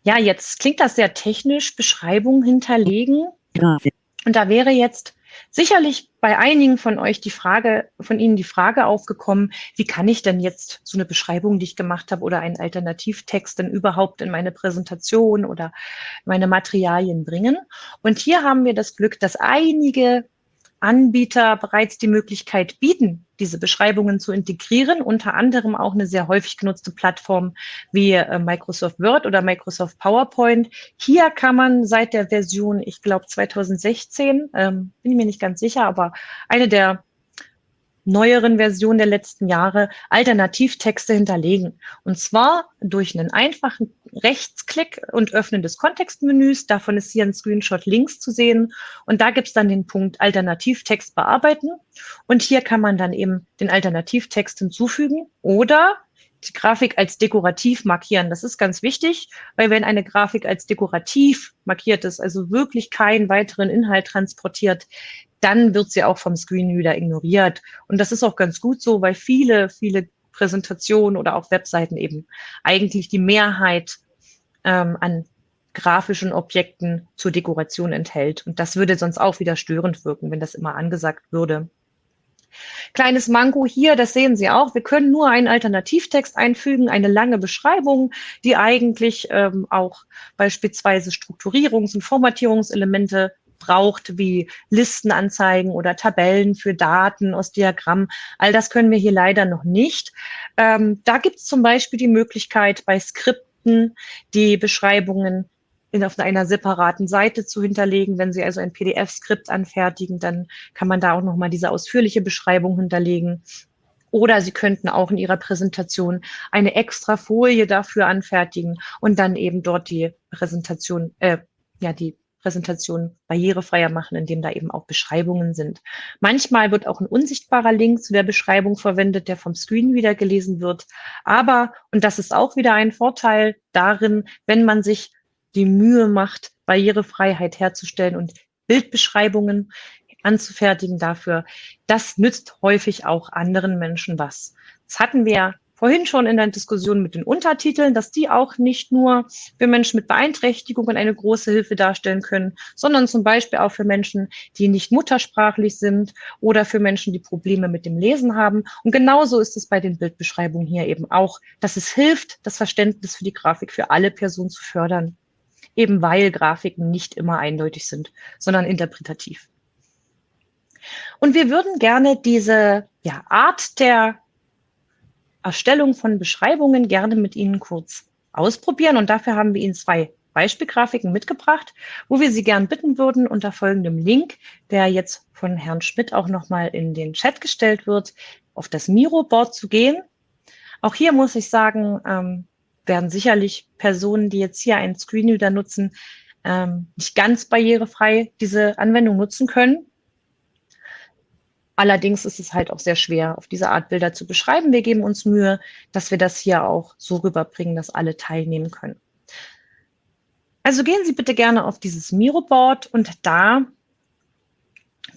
Ja, jetzt klingt das sehr technisch, Beschreibung hinterlegen. Grafik. Und da wäre jetzt sicherlich bei einigen von euch die Frage, von Ihnen die Frage aufgekommen, wie kann ich denn jetzt so eine Beschreibung, die ich gemacht habe, oder einen Alternativtext denn überhaupt in meine Präsentation oder meine Materialien bringen? Und hier haben wir das Glück, dass einige Anbieter bereits die Möglichkeit bieten, diese Beschreibungen zu integrieren, unter anderem auch eine sehr häufig genutzte Plattform wie äh, Microsoft Word oder Microsoft PowerPoint. Hier kann man seit der Version, ich glaube 2016, ähm, bin ich mir nicht ganz sicher, aber eine der neueren Version der letzten Jahre Alternativtexte hinterlegen. Und zwar durch einen einfachen Rechtsklick und Öffnen des Kontextmenüs. Davon ist hier ein Screenshot links zu sehen. Und da gibt es dann den Punkt Alternativtext bearbeiten. Und hier kann man dann eben den Alternativtext hinzufügen oder die Grafik als dekorativ markieren. Das ist ganz wichtig, weil wenn eine Grafik als dekorativ markiert ist, also wirklich keinen weiteren Inhalt transportiert, dann wird sie auch vom Screenreader ignoriert. Und das ist auch ganz gut so, weil viele, viele Präsentationen oder auch Webseiten eben eigentlich die Mehrheit ähm, an grafischen Objekten zur Dekoration enthält. Und das würde sonst auch wieder störend wirken, wenn das immer angesagt würde. Kleines Manko hier, das sehen Sie auch. Wir können nur einen Alternativtext einfügen, eine lange Beschreibung, die eigentlich ähm, auch beispielsweise Strukturierungs- und Formatierungselemente braucht, wie Listenanzeigen oder Tabellen für Daten aus Diagrammen. All das können wir hier leider noch nicht. Ähm, da gibt es zum Beispiel die Möglichkeit, bei Skripten die Beschreibungen in, auf einer separaten Seite zu hinterlegen. Wenn Sie also ein PDF-Skript anfertigen, dann kann man da auch nochmal diese ausführliche Beschreibung hinterlegen. Oder Sie könnten auch in Ihrer Präsentation eine extra Folie dafür anfertigen und dann eben dort die Präsentation, äh, ja, die Präsentation barrierefreier machen, indem da eben auch Beschreibungen sind. Manchmal wird auch ein unsichtbarer Link zu der Beschreibung verwendet, der vom Screen wieder gelesen wird. Aber, und das ist auch wieder ein Vorteil darin, wenn man sich die Mühe macht, Barrierefreiheit herzustellen und Bildbeschreibungen anzufertigen dafür, das nützt häufig auch anderen Menschen was. Das hatten wir vorhin schon in der Diskussion mit den Untertiteln, dass die auch nicht nur für Menschen mit Beeinträchtigungen eine große Hilfe darstellen können, sondern zum Beispiel auch für Menschen, die nicht muttersprachlich sind oder für Menschen, die Probleme mit dem Lesen haben. Und genauso ist es bei den Bildbeschreibungen hier eben auch, dass es hilft, das Verständnis für die Grafik für alle Personen zu fördern, eben weil Grafiken nicht immer eindeutig sind, sondern interpretativ. Und wir würden gerne diese ja, Art der Erstellung von Beschreibungen gerne mit Ihnen kurz ausprobieren. Und dafür haben wir Ihnen zwei Beispielgrafiken mitgebracht, wo wir Sie gern bitten würden, unter folgendem Link, der jetzt von Herrn Schmidt auch nochmal in den Chat gestellt wird, auf das Miro-Board zu gehen. Auch hier muss ich sagen, ähm, werden sicherlich Personen, die jetzt hier einen Screenreader nutzen, ähm, nicht ganz barrierefrei diese Anwendung nutzen können. Allerdings ist es halt auch sehr schwer, auf diese Art Bilder zu beschreiben. Wir geben uns Mühe, dass wir das hier auch so rüberbringen, dass alle teilnehmen können. Also gehen Sie bitte gerne auf dieses Miro-Board und da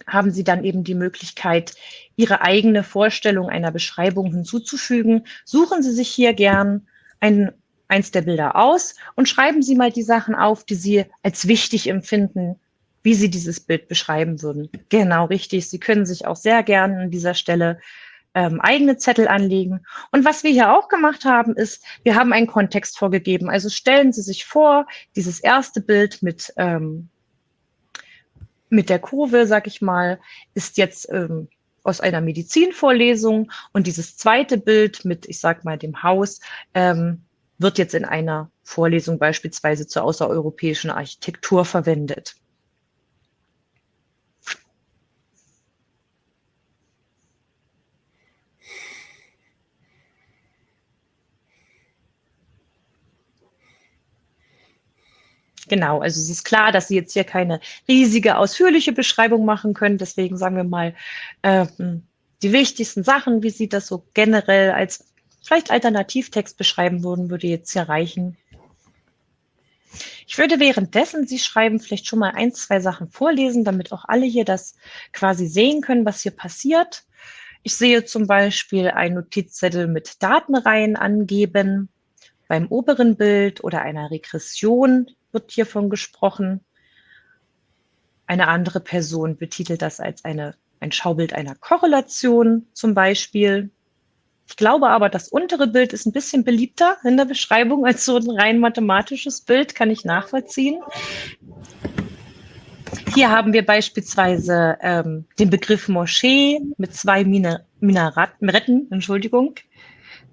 haben Sie dann eben die Möglichkeit, Ihre eigene Vorstellung einer Beschreibung hinzuzufügen. Suchen Sie sich hier gern ein, eins der Bilder aus und schreiben Sie mal die Sachen auf, die Sie als wichtig empfinden wie Sie dieses Bild beschreiben würden. Genau, richtig. Sie können sich auch sehr gerne an dieser Stelle ähm, eigene Zettel anlegen. Und was wir hier auch gemacht haben, ist, wir haben einen Kontext vorgegeben. Also stellen Sie sich vor, dieses erste Bild mit, ähm, mit der Kurve, sag ich mal, ist jetzt ähm, aus einer Medizinvorlesung und dieses zweite Bild mit, ich sag mal, dem Haus, ähm, wird jetzt in einer Vorlesung beispielsweise zur außereuropäischen Architektur verwendet. Genau, also es ist klar, dass Sie jetzt hier keine riesige, ausführliche Beschreibung machen können. Deswegen sagen wir mal ähm, die wichtigsten Sachen, wie Sie das so generell als vielleicht Alternativtext beschreiben würden, würde jetzt hier reichen. Ich würde währenddessen Sie schreiben vielleicht schon mal ein, zwei Sachen vorlesen, damit auch alle hier das quasi sehen können, was hier passiert. Ich sehe zum Beispiel einen Notizzettel mit Datenreihen angeben beim oberen Bild oder einer Regression wird hiervon gesprochen. Eine andere Person betitelt das als eine, ein Schaubild einer Korrelation zum Beispiel. Ich glaube aber, das untere Bild ist ein bisschen beliebter in der Beschreibung als so ein rein mathematisches Bild, kann ich nachvollziehen. Hier haben wir beispielsweise ähm, den Begriff Moschee mit zwei Minaretten, Entschuldigung.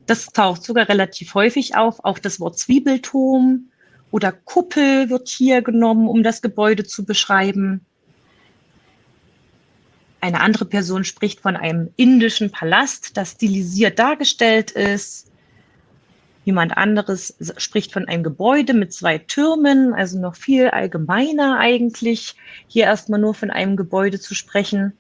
Das taucht sogar relativ häufig auf. Auch das Wort Zwiebelturm oder Kuppel wird hier genommen, um das Gebäude zu beschreiben. Eine andere Person spricht von einem indischen Palast, das stilisiert dargestellt ist. Jemand anderes spricht von einem Gebäude mit zwei Türmen, also noch viel allgemeiner eigentlich, hier erstmal nur von einem Gebäude zu sprechen.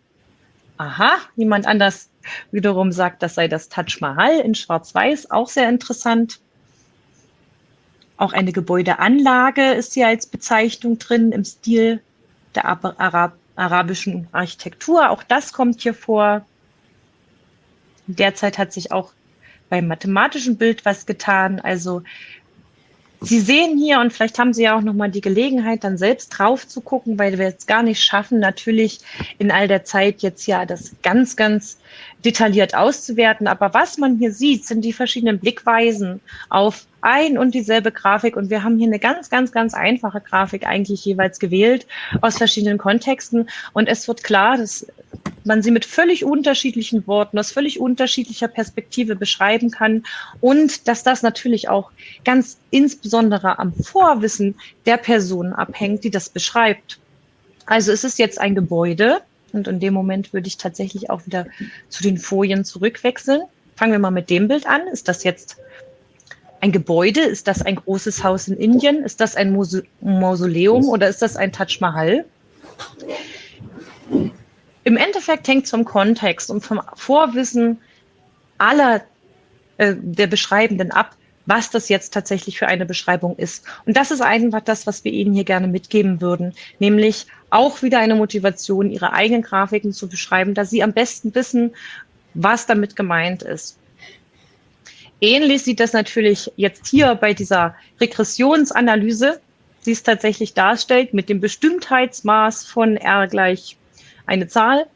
Aha, jemand anders wiederum sagt, das sei das Taj Mahal in Schwarz-Weiß, auch sehr interessant. Auch eine Gebäudeanlage ist hier als Bezeichnung drin im Stil der Arab arabischen Architektur. Auch das kommt hier vor. Derzeit hat sich auch beim mathematischen Bild was getan. Also Sie sehen hier und vielleicht haben Sie ja auch noch mal die Gelegenheit, dann selbst drauf zu gucken, weil wir es gar nicht schaffen, natürlich in all der Zeit jetzt ja das ganz, ganz detailliert auszuwerten. Aber was man hier sieht, sind die verschiedenen Blickweisen auf ein und dieselbe Grafik. Und wir haben hier eine ganz, ganz, ganz einfache Grafik eigentlich jeweils gewählt aus verschiedenen Kontexten. Und es wird klar, dass man sie mit völlig unterschiedlichen Worten, aus völlig unterschiedlicher Perspektive beschreiben kann und dass das natürlich auch ganz insbesondere am Vorwissen der Person abhängt, die das beschreibt. Also es ist jetzt ein Gebäude und in dem Moment würde ich tatsächlich auch wieder zu den Folien zurückwechseln. Fangen wir mal mit dem Bild an. Ist das jetzt ein Gebäude? Ist das ein großes Haus in Indien? Ist das ein Mausoleum oder ist das ein Taj Mahal? Im Endeffekt hängt es vom Kontext und vom Vorwissen aller äh, der Beschreibenden ab, was das jetzt tatsächlich für eine Beschreibung ist. Und das ist einfach das, was wir Ihnen hier gerne mitgeben würden, nämlich auch wieder eine Motivation, Ihre eigenen Grafiken zu beschreiben, da Sie am besten wissen, was damit gemeint ist. Ähnlich sieht das natürlich jetzt hier bei dieser Regressionsanalyse, die es tatsächlich darstellt, mit dem Bestimmtheitsmaß von R gleich eine Zahl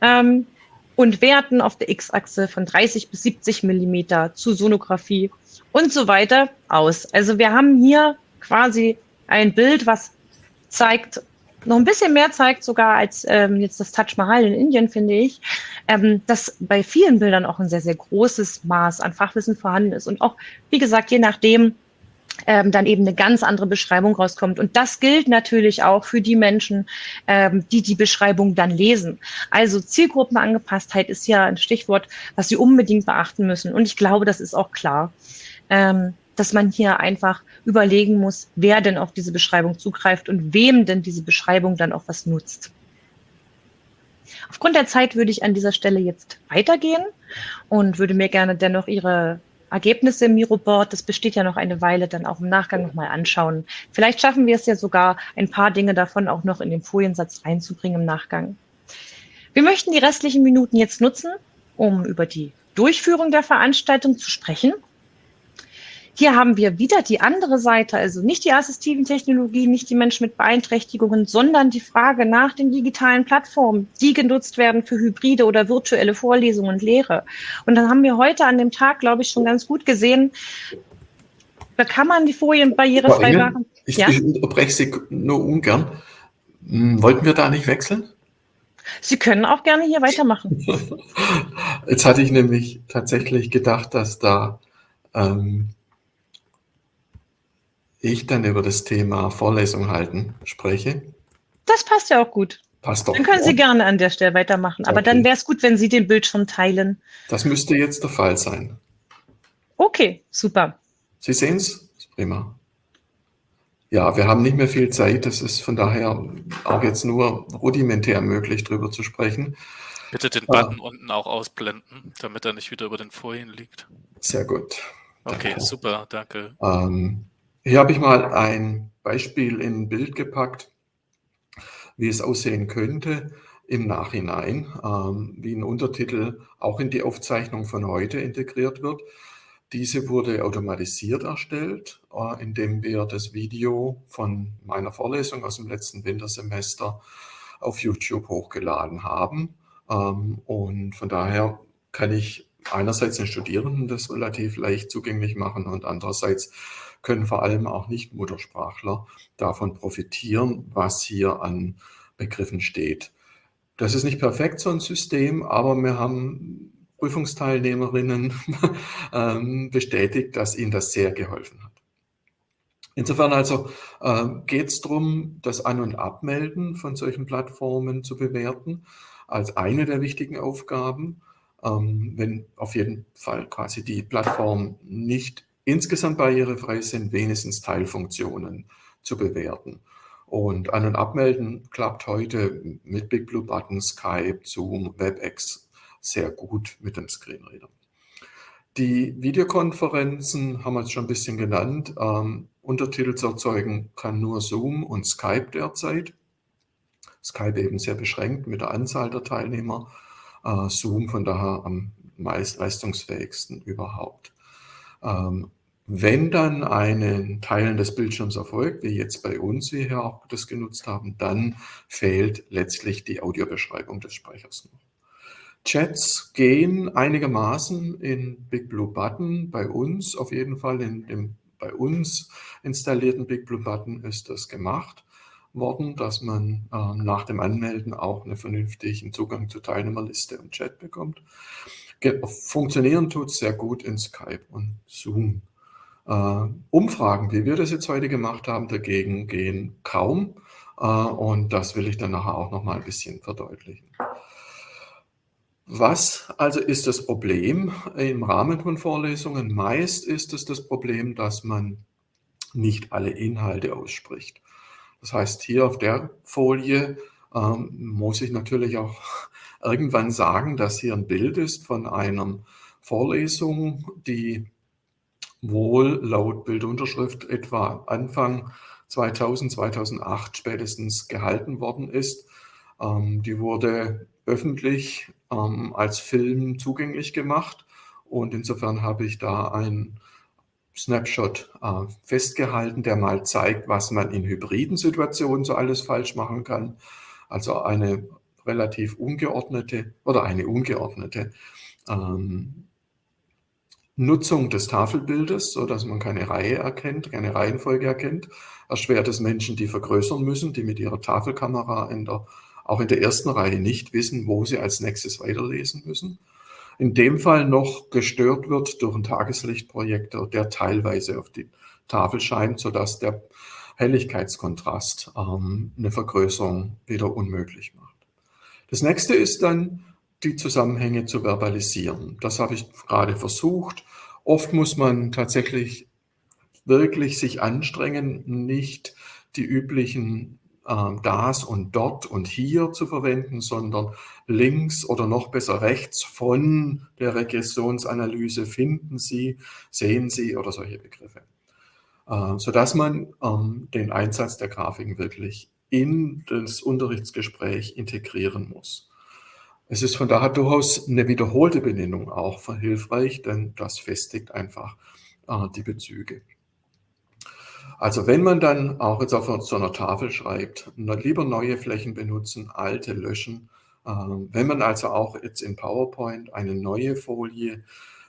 ähm, und Werten auf der X-Achse von 30 bis 70 Millimeter zu Sonographie und so weiter aus. Also wir haben hier quasi ein Bild, was zeigt, noch ein bisschen mehr zeigt sogar als ähm, jetzt das Taj Mahal in Indien, finde ich, ähm, dass bei vielen Bildern auch ein sehr, sehr großes Maß an Fachwissen vorhanden ist. Und auch, wie gesagt, je nachdem, ähm, dann eben eine ganz andere Beschreibung rauskommt. Und das gilt natürlich auch für die Menschen, ähm, die die Beschreibung dann lesen. Also Zielgruppenangepasstheit ist ja ein Stichwort, was Sie unbedingt beachten müssen. Und ich glaube, das ist auch klar. Ähm, dass man hier einfach überlegen muss, wer denn auf diese Beschreibung zugreift und wem denn diese Beschreibung dann auch was nutzt. Aufgrund der Zeit würde ich an dieser Stelle jetzt weitergehen und würde mir gerne dennoch Ihre Ergebnisse im Miroboard, das besteht ja noch eine Weile, dann auch im Nachgang nochmal anschauen. Vielleicht schaffen wir es ja sogar, ein paar Dinge davon auch noch in den Foliensatz reinzubringen im Nachgang. Wir möchten die restlichen Minuten jetzt nutzen, um über die Durchführung der Veranstaltung zu sprechen hier haben wir wieder die andere Seite, also nicht die assistiven Technologien, nicht die Menschen mit Beeinträchtigungen, sondern die Frage nach den digitalen Plattformen, die genutzt werden für hybride oder virtuelle Vorlesungen und Lehre. Und dann haben wir heute an dem Tag, glaube ich, schon ganz gut gesehen, da kann man die Folien barrierefrei machen. Ich, ja? ich unterbreche Sie nur ungern. Hm, wollten wir da nicht wechseln? Sie können auch gerne hier weitermachen. Jetzt hatte ich nämlich tatsächlich gedacht, dass da ähm, ich dann über das Thema Vorlesung halten spreche. Das passt ja auch gut. Passt doch. Dann können Sie gerne an der Stelle weitermachen. Aber okay. dann wäre es gut, wenn Sie den Bildschirm teilen. Das müsste jetzt der Fall sein. Okay, super. Sie sehen es? Prima. Ja, wir haben nicht mehr viel Zeit. Das ist von daher auch jetzt nur rudimentär möglich, darüber zu sprechen. Bitte den Button ah. unten auch ausblenden, damit er nicht wieder über den Folien liegt. Sehr gut. Okay, danke. super, danke. Ähm, hier habe ich mal ein Beispiel in ein Bild gepackt, wie es aussehen könnte im Nachhinein, ähm, wie ein Untertitel auch in die Aufzeichnung von heute integriert wird. Diese wurde automatisiert erstellt, äh, indem wir das Video von meiner Vorlesung aus dem letzten Wintersemester auf YouTube hochgeladen haben. Ähm, und von daher kann ich einerseits den Studierenden das relativ leicht zugänglich machen und andererseits können vor allem auch Nicht-Muttersprachler davon profitieren, was hier an Begriffen steht. Das ist nicht perfekt, so ein System, aber wir haben Prüfungsteilnehmerinnen ähm, bestätigt, dass ihnen das sehr geholfen hat. Insofern also äh, geht es darum, das An- und Abmelden von solchen Plattformen zu bewerten, als eine der wichtigen Aufgaben. Ähm, wenn auf jeden Fall quasi die Plattform nicht insgesamt barrierefrei sind, wenigstens Teilfunktionen zu bewerten. Und An- und Abmelden klappt heute mit Big Blue Button, Skype, Zoom, WebEx sehr gut mit dem Screenreader. Die Videokonferenzen haben wir jetzt schon ein bisschen genannt. Ähm, Untertitel zu erzeugen kann nur Zoom und Skype derzeit. Skype eben sehr beschränkt mit der Anzahl der Teilnehmer. Äh, Zoom von daher am meist leistungsfähigsten überhaupt. Ähm, wenn dann ein Teilen des Bildschirms erfolgt, wie jetzt bei uns, wir auch das genutzt haben, dann fehlt letztlich die Audiobeschreibung des Speichers noch. Chats gehen einigermaßen in Big Blue Button. Bei uns auf jeden Fall, in dem bei uns installierten Big Blue Button ist das gemacht worden, dass man äh, nach dem Anmelden auch einen vernünftigen Zugang zur Teilnehmerliste und Chat bekommt. Funktionieren tut es sehr gut in Skype und Zoom. Äh, Umfragen, wie wir das jetzt heute gemacht haben, dagegen gehen kaum. Äh, und das will ich dann nachher auch noch mal ein bisschen verdeutlichen. Was also ist das Problem im Rahmen von Vorlesungen? Meist ist es das Problem, dass man nicht alle Inhalte ausspricht. Das heißt, hier auf der Folie ähm, muss ich natürlich auch irgendwann sagen, dass hier ein Bild ist von einer Vorlesung, die wohl laut Bildunterschrift etwa Anfang 2000, 2008 spätestens gehalten worden ist. Ähm, die wurde öffentlich ähm, als Film zugänglich gemacht und insofern habe ich da einen Snapshot äh, festgehalten, der mal zeigt, was man in hybriden Situationen so alles falsch machen kann. Also eine relativ ungeordnete oder eine ungeordnete ähm, Nutzung des Tafelbildes, so dass man keine Reihe erkennt, keine Reihenfolge erkennt, erschwert es Menschen, die vergrößern müssen, die mit ihrer Tafelkamera in der, auch in der ersten Reihe nicht wissen, wo sie als nächstes weiterlesen müssen. In dem Fall noch gestört wird durch einen Tageslichtprojektor, der teilweise auf die Tafel scheint, sodass der Helligkeitskontrast ähm, eine Vergrößerung wieder unmöglich macht. Das nächste ist dann, die Zusammenhänge zu verbalisieren. Das habe ich gerade versucht. Oft muss man tatsächlich wirklich sich anstrengen, nicht die üblichen äh, das und dort und hier zu verwenden, sondern links oder noch besser rechts von der Regressionsanalyse finden Sie, sehen Sie oder solche Begriffe. Äh, sodass man ähm, den Einsatz der Grafiken wirklich in das Unterrichtsgespräch integrieren muss. Es ist von daher durchaus eine wiederholte Benennung auch hilfreich, denn das festigt einfach äh, die Bezüge. Also wenn man dann auch jetzt auf so einer Tafel schreibt, lieber neue Flächen benutzen, alte löschen. Äh, wenn man also auch jetzt in PowerPoint eine neue Folie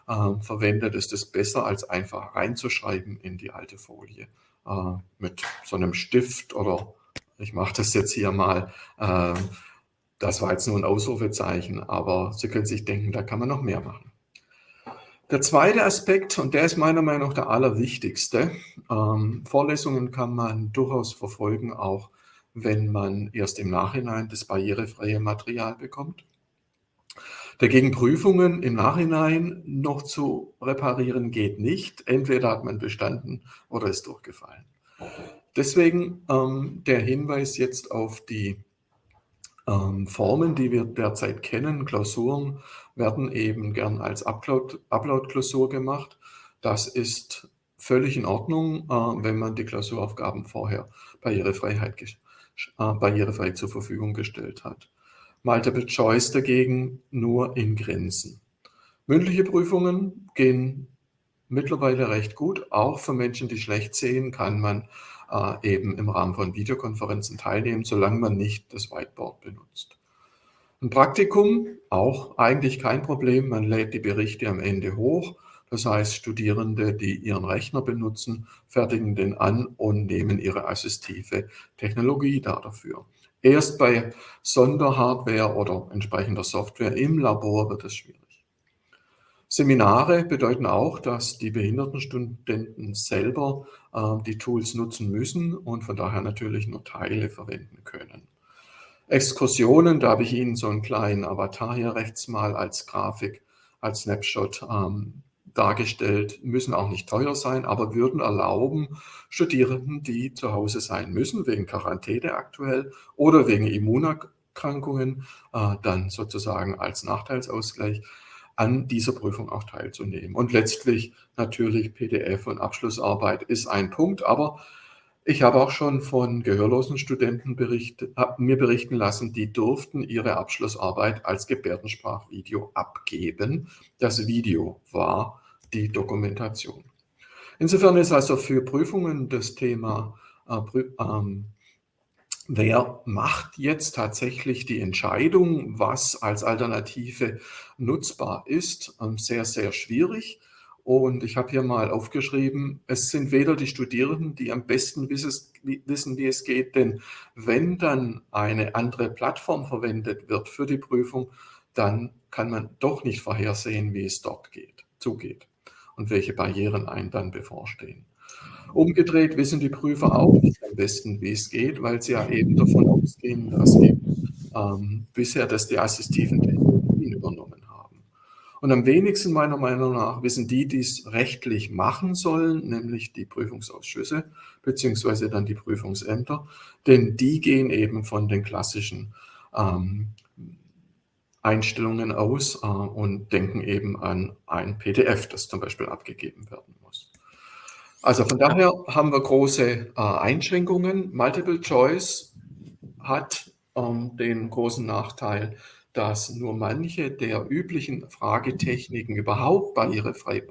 äh, verwendet, ist es besser, als einfach reinzuschreiben in die alte Folie äh, mit so einem Stift oder ich mache das jetzt hier mal. Das war jetzt nur ein Ausrufezeichen, aber Sie können sich denken, da kann man noch mehr machen. Der zweite Aspekt, und der ist meiner Meinung nach der allerwichtigste, ähm, Vorlesungen kann man durchaus verfolgen, auch wenn man erst im Nachhinein das barrierefreie Material bekommt. Dagegen Prüfungen im Nachhinein noch zu reparieren geht nicht. Entweder hat man bestanden oder ist durchgefallen. Deswegen ähm, der Hinweis jetzt auf die ähm, Formen, die wir derzeit kennen. Klausuren werden eben gern als Upload-Klausur Upload gemacht. Das ist völlig in Ordnung, äh, wenn man die Klausuraufgaben vorher Barrierefreiheit, äh, barrierefrei zur Verfügung gestellt hat. Multiple Choice dagegen nur in Grenzen. Mündliche Prüfungen gehen mittlerweile recht gut. Auch für Menschen, die schlecht sehen, kann man äh, eben im Rahmen von Videokonferenzen teilnehmen, solange man nicht das Whiteboard benutzt. Ein Praktikum, auch eigentlich kein Problem. Man lädt die Berichte am Ende hoch. Das heißt, Studierende, die ihren Rechner benutzen, fertigen den an und nehmen ihre assistive Technologie da dafür. Erst bei Sonderhardware oder entsprechender Software im Labor wird es schwierig. Seminare bedeuten auch, dass die Behindertenstudenten selber äh, die Tools nutzen müssen und von daher natürlich nur Teile verwenden können. Exkursionen, da habe ich Ihnen so einen kleinen Avatar hier rechts mal als Grafik, als Snapshot ähm, dargestellt, müssen auch nicht teuer sein, aber würden erlauben, Studierenden, die zu Hause sein müssen, wegen Quarantäne aktuell oder wegen Immunerkrankungen, äh, dann sozusagen als Nachteilsausgleich an dieser Prüfung auch teilzunehmen. Und letztlich natürlich PDF und Abschlussarbeit ist ein Punkt, aber ich habe auch schon von gehörlosen Studenten bericht, mir berichten lassen, die durften ihre Abschlussarbeit als Gebärdensprachvideo abgeben. Das Video war die Dokumentation. Insofern ist also für Prüfungen das Thema äh, ähm, Wer macht jetzt tatsächlich die Entscheidung, was als Alternative nutzbar ist? Ähm, sehr, sehr schwierig. Und ich habe hier mal aufgeschrieben, es sind weder die Studierenden, die am besten wissen, wie es geht, denn wenn dann eine andere Plattform verwendet wird für die Prüfung, dann kann man doch nicht vorhersehen, wie es dort geht, zugeht und welche Barrieren einen dann bevorstehen. Umgedreht wissen die Prüfer auch nicht am besten, wie es geht, weil sie ja eben davon ausgehen, dass eben ähm, bisher das die assistiven Technologien übernommen Und am wenigsten meiner Meinung nach wissen die, die es rechtlich machen sollen, nämlich die Prüfungsausschüsse beziehungsweise dann die Prüfungsämter, denn die gehen eben von den klassischen ähm, Einstellungen aus äh, und denken eben an ein PDF, das zum Beispiel abgegeben werden muss. Also von daher haben wir große äh, Einschränkungen. Multiple Choice hat ähm, den großen Nachteil, dass nur manche der üblichen Fragetechniken überhaupt barrierefrei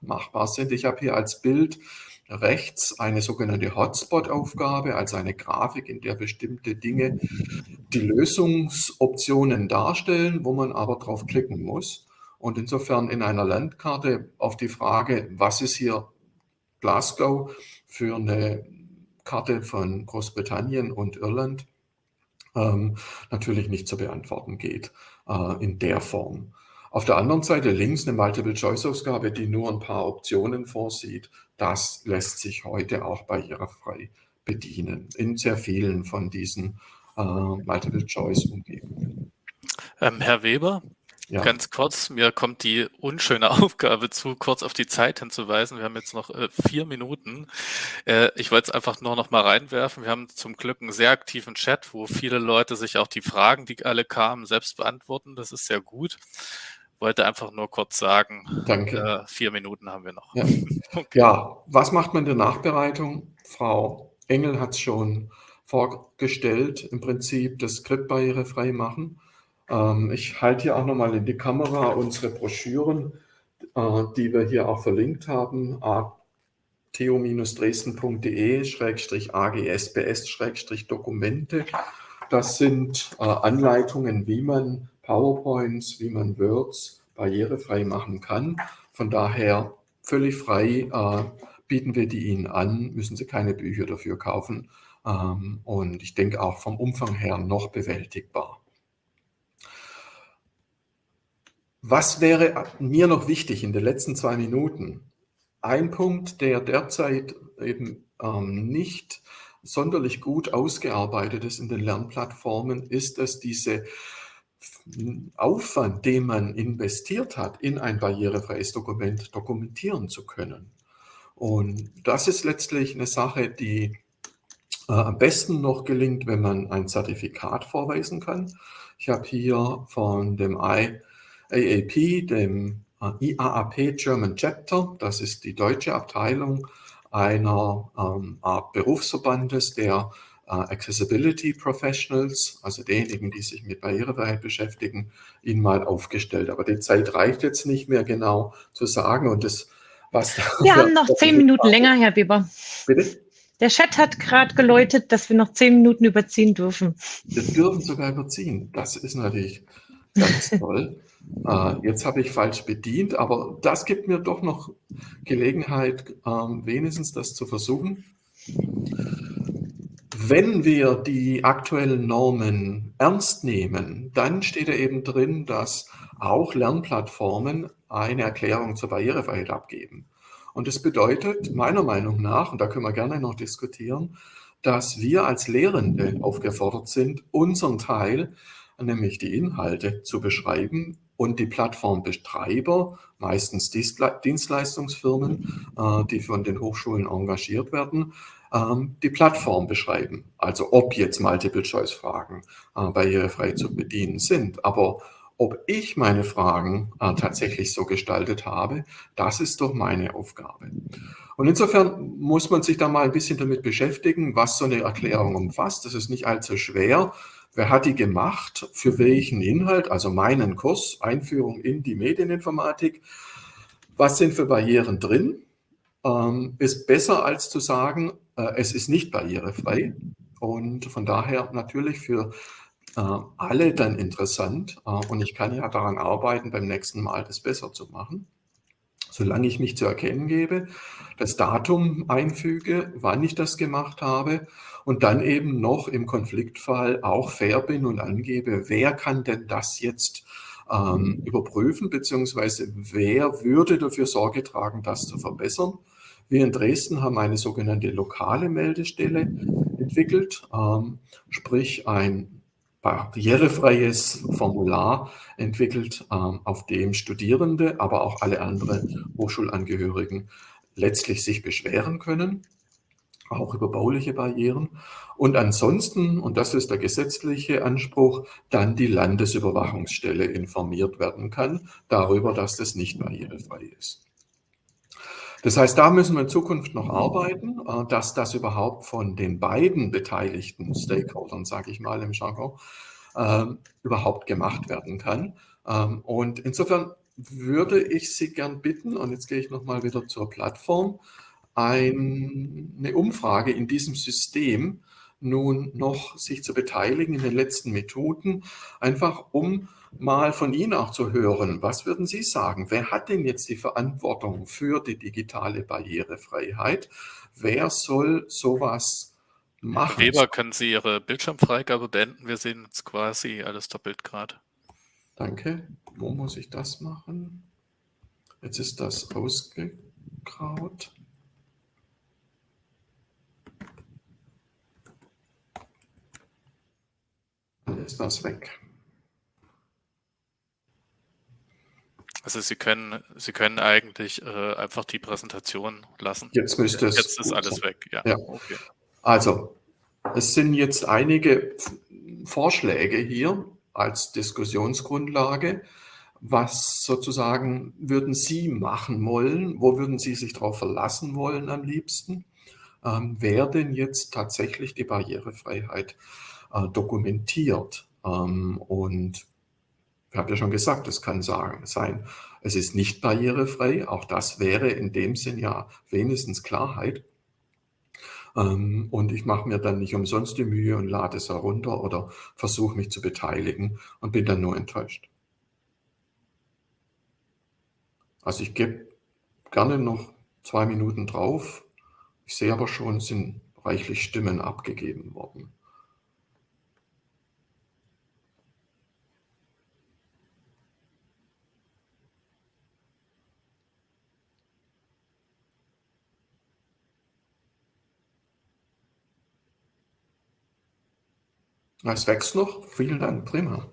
machbar sind. Ich habe hier als Bild rechts eine sogenannte Hotspot-Aufgabe, also eine Grafik, in der bestimmte Dinge die Lösungsoptionen darstellen, wo man aber drauf klicken muss. Und insofern in einer Landkarte auf die Frage, was ist hier Glasgow für eine Karte von Großbritannien und Irland, ähm, natürlich nicht zu beantworten geht äh, in der Form. Auf der anderen Seite links eine Multiple-Choice-Ausgabe, die nur ein paar Optionen vorsieht. Das lässt sich heute auch barrierefrei bedienen in sehr vielen von diesen äh, Multiple-Choice-Umgebungen. Ähm, Herr Weber, ja. Ganz kurz, mir kommt die unschöne Aufgabe zu, kurz auf die Zeit hinzuweisen. Wir haben jetzt noch äh, vier Minuten. Äh, ich wollte es einfach nur noch mal reinwerfen. Wir haben zum Glück einen sehr aktiven Chat, wo viele Leute sich auch die Fragen, die alle kamen, selbst beantworten. Das ist sehr gut. Wollte einfach nur kurz sagen, Danke. Äh, vier Minuten haben wir noch. Ja. Okay. ja, was macht man in der Nachbereitung? Frau Engel hat es schon vorgestellt, im Prinzip das Skript barrierefrei machen. Ähm, ich halte hier auch nochmal in die Kamera unsere Broschüren, äh, die wir hier auch verlinkt haben, theo-dresden.de-agsbs-dokumente. Das sind äh, Anleitungen, wie man PowerPoints, wie man Words barrierefrei machen kann. Von daher völlig frei äh, bieten wir die Ihnen an, müssen Sie keine Bücher dafür kaufen. Ähm, und ich denke auch vom Umfang her noch bewältigbar. Was wäre mir noch wichtig in den letzten zwei Minuten? Ein Punkt, der derzeit eben ähm, nicht sonderlich gut ausgearbeitet ist in den Lernplattformen, ist, dass diese Aufwand, den man investiert hat, in ein barrierefreies Dokument dokumentieren zu können. Und das ist letztlich eine Sache, die äh, am besten noch gelingt, wenn man ein Zertifikat vorweisen kann. Ich habe hier von dem I AAP, dem äh, IAAP German Chapter. Das ist die deutsche Abteilung einer ähm, Art Berufsverbandes der äh, Accessibility Professionals, also diejenigen, die sich mit Barrierefreiheit beschäftigen, ihn mal aufgestellt. Aber die Zeit reicht jetzt nicht mehr genau zu sagen und das, was Wir haben noch zehn Minuten länger, Herr Weber. Bitte? Der Chat hat gerade geläutet, dass wir noch zehn Minuten überziehen dürfen. Wir dürfen sogar überziehen. Das ist natürlich ganz toll. Äh, jetzt habe ich falsch bedient, aber das gibt mir doch noch Gelegenheit, ähm, wenigstens das zu versuchen. Wenn wir die aktuellen Normen ernst nehmen, dann steht da eben drin, dass auch Lernplattformen eine Erklärung zur Barrierefreiheit abgeben. Und das bedeutet meiner Meinung nach, und da können wir gerne noch diskutieren, dass wir als Lehrende aufgefordert sind, unseren Teil, nämlich die Inhalte, zu beschreiben und die Plattformbetreiber, meistens Dienstleistungsfirmen, äh, die von den Hochschulen engagiert werden, ähm, die Plattform beschreiben. Also ob jetzt Multiple-Choice-Fragen äh, barrierefrei zu bedienen sind. Aber ob ich meine Fragen äh, tatsächlich so gestaltet habe, das ist doch meine Aufgabe. Und insofern muss man sich da mal ein bisschen damit beschäftigen, was so eine Erklärung umfasst. Das ist nicht allzu schwer. Wer hat die gemacht? Für welchen Inhalt? Also meinen Kurs, Einführung in die Medieninformatik. Was sind für Barrieren drin? Ähm, ist besser als zu sagen, äh, es ist nicht barrierefrei. Und von daher natürlich für äh, alle dann interessant. Äh, und ich kann ja daran arbeiten, beim nächsten Mal das besser zu machen. Solange ich mich zu erkennen gebe, das Datum einfüge, wann ich das gemacht habe und dann eben noch im Konfliktfall auch fair bin und angebe, wer kann denn das jetzt ähm, überprüfen, beziehungsweise wer würde dafür Sorge tragen, das zu verbessern. Wir in Dresden haben eine sogenannte lokale Meldestelle entwickelt, ähm, sprich ein barrierefreies Formular entwickelt, ähm, auf dem Studierende, aber auch alle anderen Hochschulangehörigen letztlich sich beschweren können, auch über bauliche Barrieren. Und ansonsten, und das ist der gesetzliche Anspruch, dann die Landesüberwachungsstelle informiert werden kann darüber, dass das nicht barrierefrei ist. Das heißt, da müssen wir in Zukunft noch arbeiten, äh, dass das überhaupt von den beiden beteiligten Stakeholdern, sage ich mal im Jargon, ähm, überhaupt gemacht werden kann. Ähm, und insofern würde ich Sie gern bitten, und jetzt gehe ich nochmal wieder zur Plattform, eine Umfrage in diesem System nun noch sich zu beteiligen in den letzten Methoden, einfach um mal von Ihnen auch zu hören. Was würden Sie sagen? Wer hat denn jetzt die Verantwortung für die digitale Barrierefreiheit? Wer soll sowas machen? Weber, können Sie Ihre Bildschirmfreigabe beenden? Wir sehen jetzt quasi alles doppelt gerade. Danke. Wo muss ich das machen? Jetzt ist das ausgegraut. Dann ist das weg. Also Sie können, Sie können eigentlich äh, einfach die Präsentation lassen. Jetzt müsste es. Jetzt ist alles weg. Ja. ja. Okay. Also, es sind jetzt einige Vorschläge hier als Diskussionsgrundlage. Was sozusagen würden Sie machen wollen? Wo würden Sie sich darauf verlassen wollen am liebsten? Ähm, wer denn jetzt tatsächlich die Barrierefreiheit äh, dokumentiert? Ähm, und ich habe ja schon gesagt, es kann sagen, sein, es ist nicht barrierefrei. Auch das wäre in dem Sinn ja wenigstens Klarheit. Ähm, und ich mache mir dann nicht umsonst die Mühe und lade es herunter oder versuche mich zu beteiligen und bin dann nur enttäuscht. Also ich gebe gerne noch zwei Minuten drauf. Ich sehe aber schon, es sind reichlich Stimmen abgegeben worden. Es wächst noch. Vielen Dank, prima.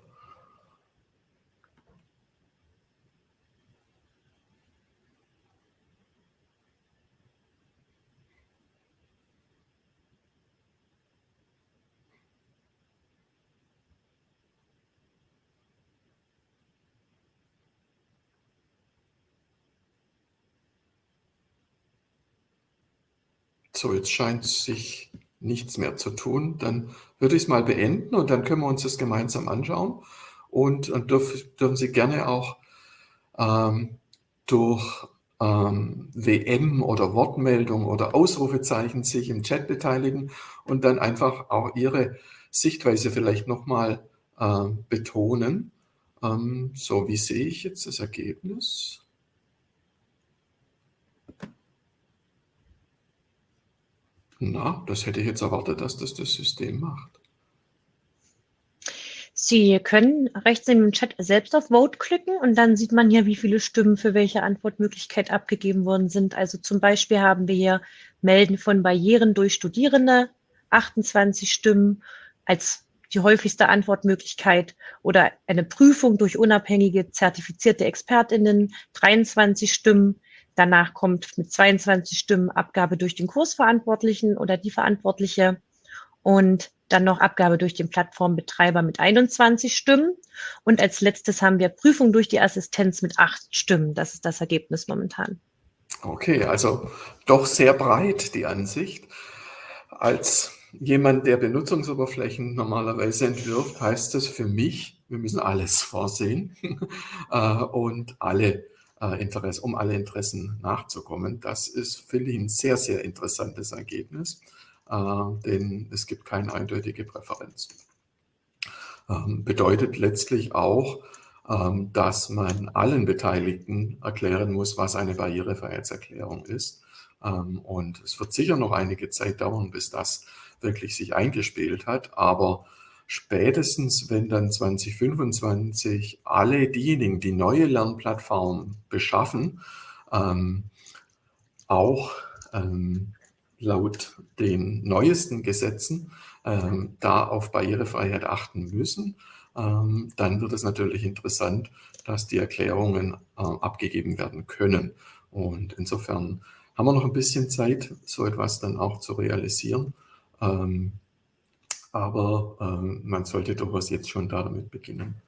So, jetzt scheint sich nichts mehr zu tun, dann würde ich es mal beenden und dann können wir uns das gemeinsam anschauen. Und, und dürf, dürfen Sie gerne auch ähm, durch ähm, WM oder Wortmeldung oder Ausrufezeichen sich im Chat beteiligen und dann einfach auch Ihre Sichtweise vielleicht nochmal äh, betonen. Ähm, so, wie sehe ich jetzt das Ergebnis? Na, das hätte ich jetzt erwartet, dass das das System macht. Sie können rechts im Chat selbst auf Vote klicken und dann sieht man hier, wie viele Stimmen für welche Antwortmöglichkeit abgegeben worden sind. Also zum Beispiel haben wir hier Melden von Barrieren durch Studierende, 28 Stimmen als die häufigste Antwortmöglichkeit oder eine Prüfung durch unabhängige zertifizierte ExpertInnen, 23 Stimmen, Danach kommt mit 22 Stimmen Abgabe durch den Kursverantwortlichen oder die Verantwortliche und dann noch Abgabe durch den Plattformbetreiber mit 21 Stimmen. Und als letztes haben wir Prüfung durch die Assistenz mit acht Stimmen. Das ist das Ergebnis momentan. Okay, also doch sehr breit die Ansicht. Als jemand, der Benutzungsoberflächen normalerweise entwirft, heißt das für mich, wir müssen alles vorsehen äh, und alle äh, Interesse, um alle Interessen nachzukommen. Das ist, finde ich, ein sehr, sehr interessantes Ergebnis, äh, denn es gibt keine eindeutige Präferenz. Ähm, bedeutet letztlich auch, ähm, dass man allen Beteiligten erklären muss, was eine Barrierefreiheitserklärung ist. Ähm, und es wird sicher noch einige Zeit dauern, bis das wirklich sich eingespielt hat, aber spätestens, wenn dann 2025 alle diejenigen, die neue Lernplattformen beschaffen, ähm, auch ähm, laut den neuesten Gesetzen ähm, da auf Barrierefreiheit achten müssen, ähm, dann wird es natürlich interessant, dass die Erklärungen äh, abgegeben werden können. Und insofern haben wir noch ein bisschen Zeit, so etwas dann auch zu realisieren. Aber ähm, man sollte durchaus jetzt schon damit beginnen.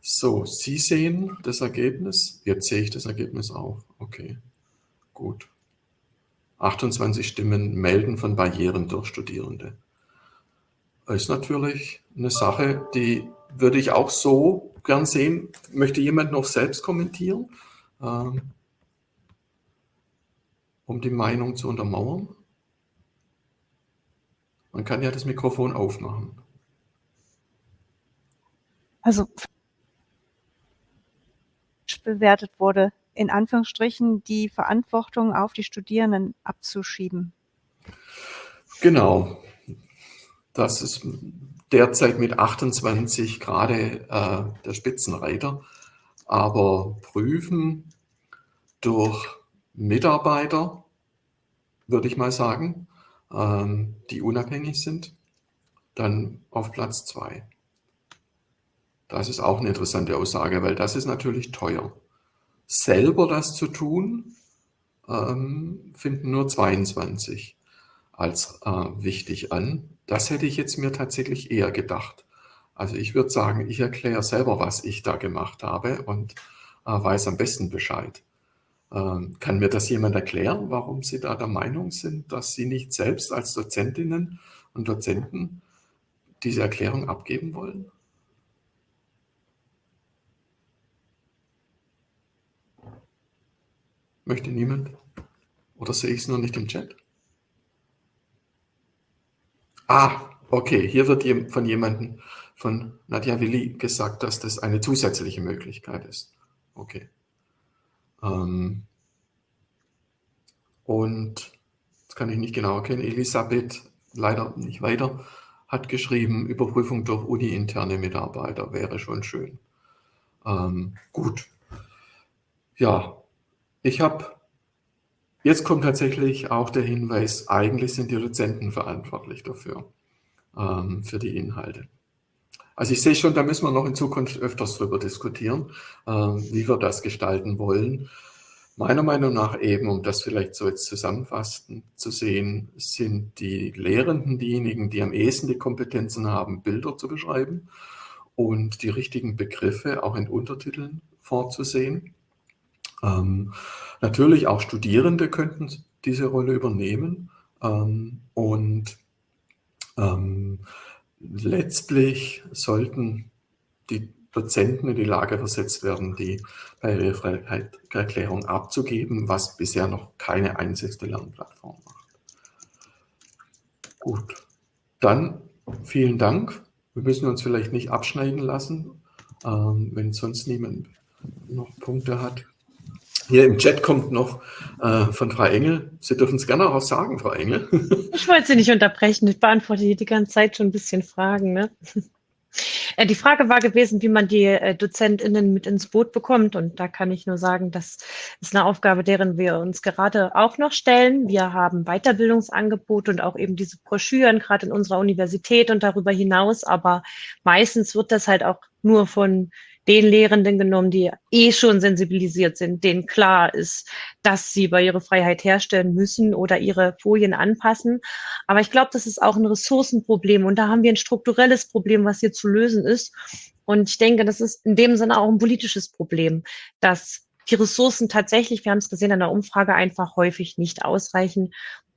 So, Sie sehen das Ergebnis. Jetzt sehe ich das Ergebnis auch. Okay, gut. 28 Stimmen melden von Barrieren durch Studierende. Ist natürlich eine Sache, die würde ich auch so gern sehen. Möchte jemand noch selbst kommentieren, ähm, um die Meinung zu untermauern? Man kann ja das Mikrofon aufmachen. Also bewertet wurde, in Anführungsstrichen die Verantwortung auf die Studierenden abzuschieben. Genau. Das ist derzeit mit 28 gerade äh, der Spitzenreiter. Aber prüfen durch Mitarbeiter, würde ich mal sagen, ähm, die unabhängig sind, dann auf Platz zwei. Das ist auch eine interessante Aussage, weil das ist natürlich teuer. Selber das zu tun, ähm, finden nur 22 als äh, wichtig an. Das hätte ich jetzt mir tatsächlich eher gedacht. Also ich würde sagen, ich erkläre selber, was ich da gemacht habe und äh, weiß am besten Bescheid. Ähm, kann mir das jemand erklären, warum Sie da der Meinung sind, dass Sie nicht selbst als Dozentinnen und Dozenten diese Erklärung abgeben wollen? Möchte niemand? Oder sehe ich es nur nicht im Chat? Ah, okay, hier wird von jemandem, von Nadja Willi gesagt, dass das eine zusätzliche Möglichkeit ist. Okay. Ähm und, das kann ich nicht genau erkennen, Elisabeth, leider nicht weiter, hat geschrieben, Überprüfung durch uni-interne Mitarbeiter wäre schon schön. Ähm, gut. Ja, ich habe, jetzt kommt tatsächlich auch der Hinweis, eigentlich sind die Dozenten verantwortlich dafür, ähm, für die Inhalte. Also ich sehe schon, da müssen wir noch in Zukunft öfters drüber diskutieren, ähm, wie wir das gestalten wollen. Meiner Meinung nach eben, um das vielleicht so jetzt zusammenfassend zu sehen, sind die Lehrenden diejenigen, die am ehesten die Kompetenzen haben, Bilder zu beschreiben und die richtigen Begriffe auch in Untertiteln vorzusehen. Ähm, natürlich auch Studierende könnten diese Rolle übernehmen ähm, und ähm, letztlich sollten die Dozenten in die Lage versetzt werden, die Barrierefreiheitserklärung abzugeben, was bisher noch keine einzigste Lernplattform macht. Gut, dann vielen Dank. Wir müssen uns vielleicht nicht abschneiden lassen, ähm, wenn sonst niemand noch Punkte hat. Hier im Chat kommt noch äh, von Frau Engel. Sie dürfen es gerne auch sagen, Frau Engel. Ich wollte Sie nicht unterbrechen. Ich beantworte hier die ganze Zeit schon ein bisschen Fragen. Ne? Äh, die Frage war gewesen, wie man die äh, DozentInnen mit ins Boot bekommt. Und da kann ich nur sagen, das ist eine Aufgabe, deren wir uns gerade auch noch stellen. Wir haben Weiterbildungsangebote und auch eben diese Broschüren, gerade in unserer Universität und darüber hinaus. Aber meistens wird das halt auch nur von den Lehrenden genommen, die eh schon sensibilisiert sind, denen klar ist, dass sie Barrierefreiheit herstellen müssen oder ihre Folien anpassen. Aber ich glaube, das ist auch ein Ressourcenproblem und da haben wir ein strukturelles Problem, was hier zu lösen ist. Und ich denke, das ist in dem Sinne auch ein politisches Problem, dass die Ressourcen tatsächlich, wir haben es gesehen in der Umfrage, einfach häufig nicht ausreichen.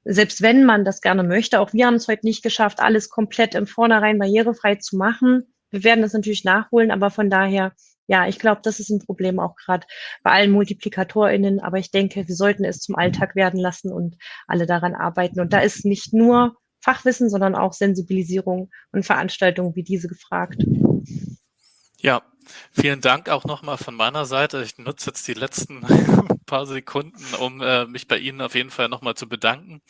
Selbst wenn man das gerne möchte, auch wir haben es heute nicht geschafft, alles komplett im Vornherein barrierefrei zu machen. Wir werden das natürlich nachholen, aber von daher, ja, ich glaube, das ist ein Problem auch gerade bei allen MultiplikatorInnen. Aber ich denke, wir sollten es zum Alltag werden lassen und alle daran arbeiten. Und da ist nicht nur Fachwissen, sondern auch Sensibilisierung und Veranstaltungen wie diese gefragt. Ja, vielen Dank auch nochmal von meiner Seite. Ich nutze jetzt die letzten paar Sekunden, um äh, mich bei Ihnen auf jeden Fall nochmal zu bedanken.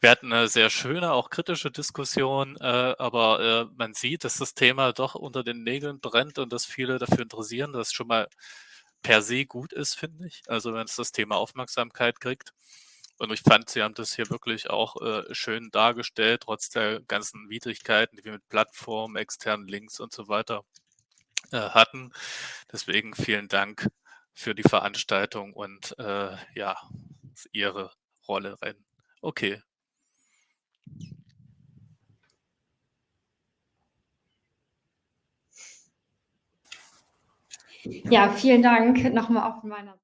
Wir hatten eine sehr schöne, auch kritische Diskussion, äh, aber äh, man sieht, dass das Thema doch unter den Nägeln brennt und dass viele dafür interessieren, dass schon mal per se gut ist, finde ich. Also wenn es das Thema Aufmerksamkeit kriegt. Und ich fand, Sie haben das hier wirklich auch äh, schön dargestellt, trotz der ganzen Widrigkeiten, die wir mit Plattformen, externen Links und so weiter äh, hatten. Deswegen vielen Dank für die Veranstaltung und äh, ja, Ihre Rolle rein. Okay. Ja, vielen Dank nochmal von meiner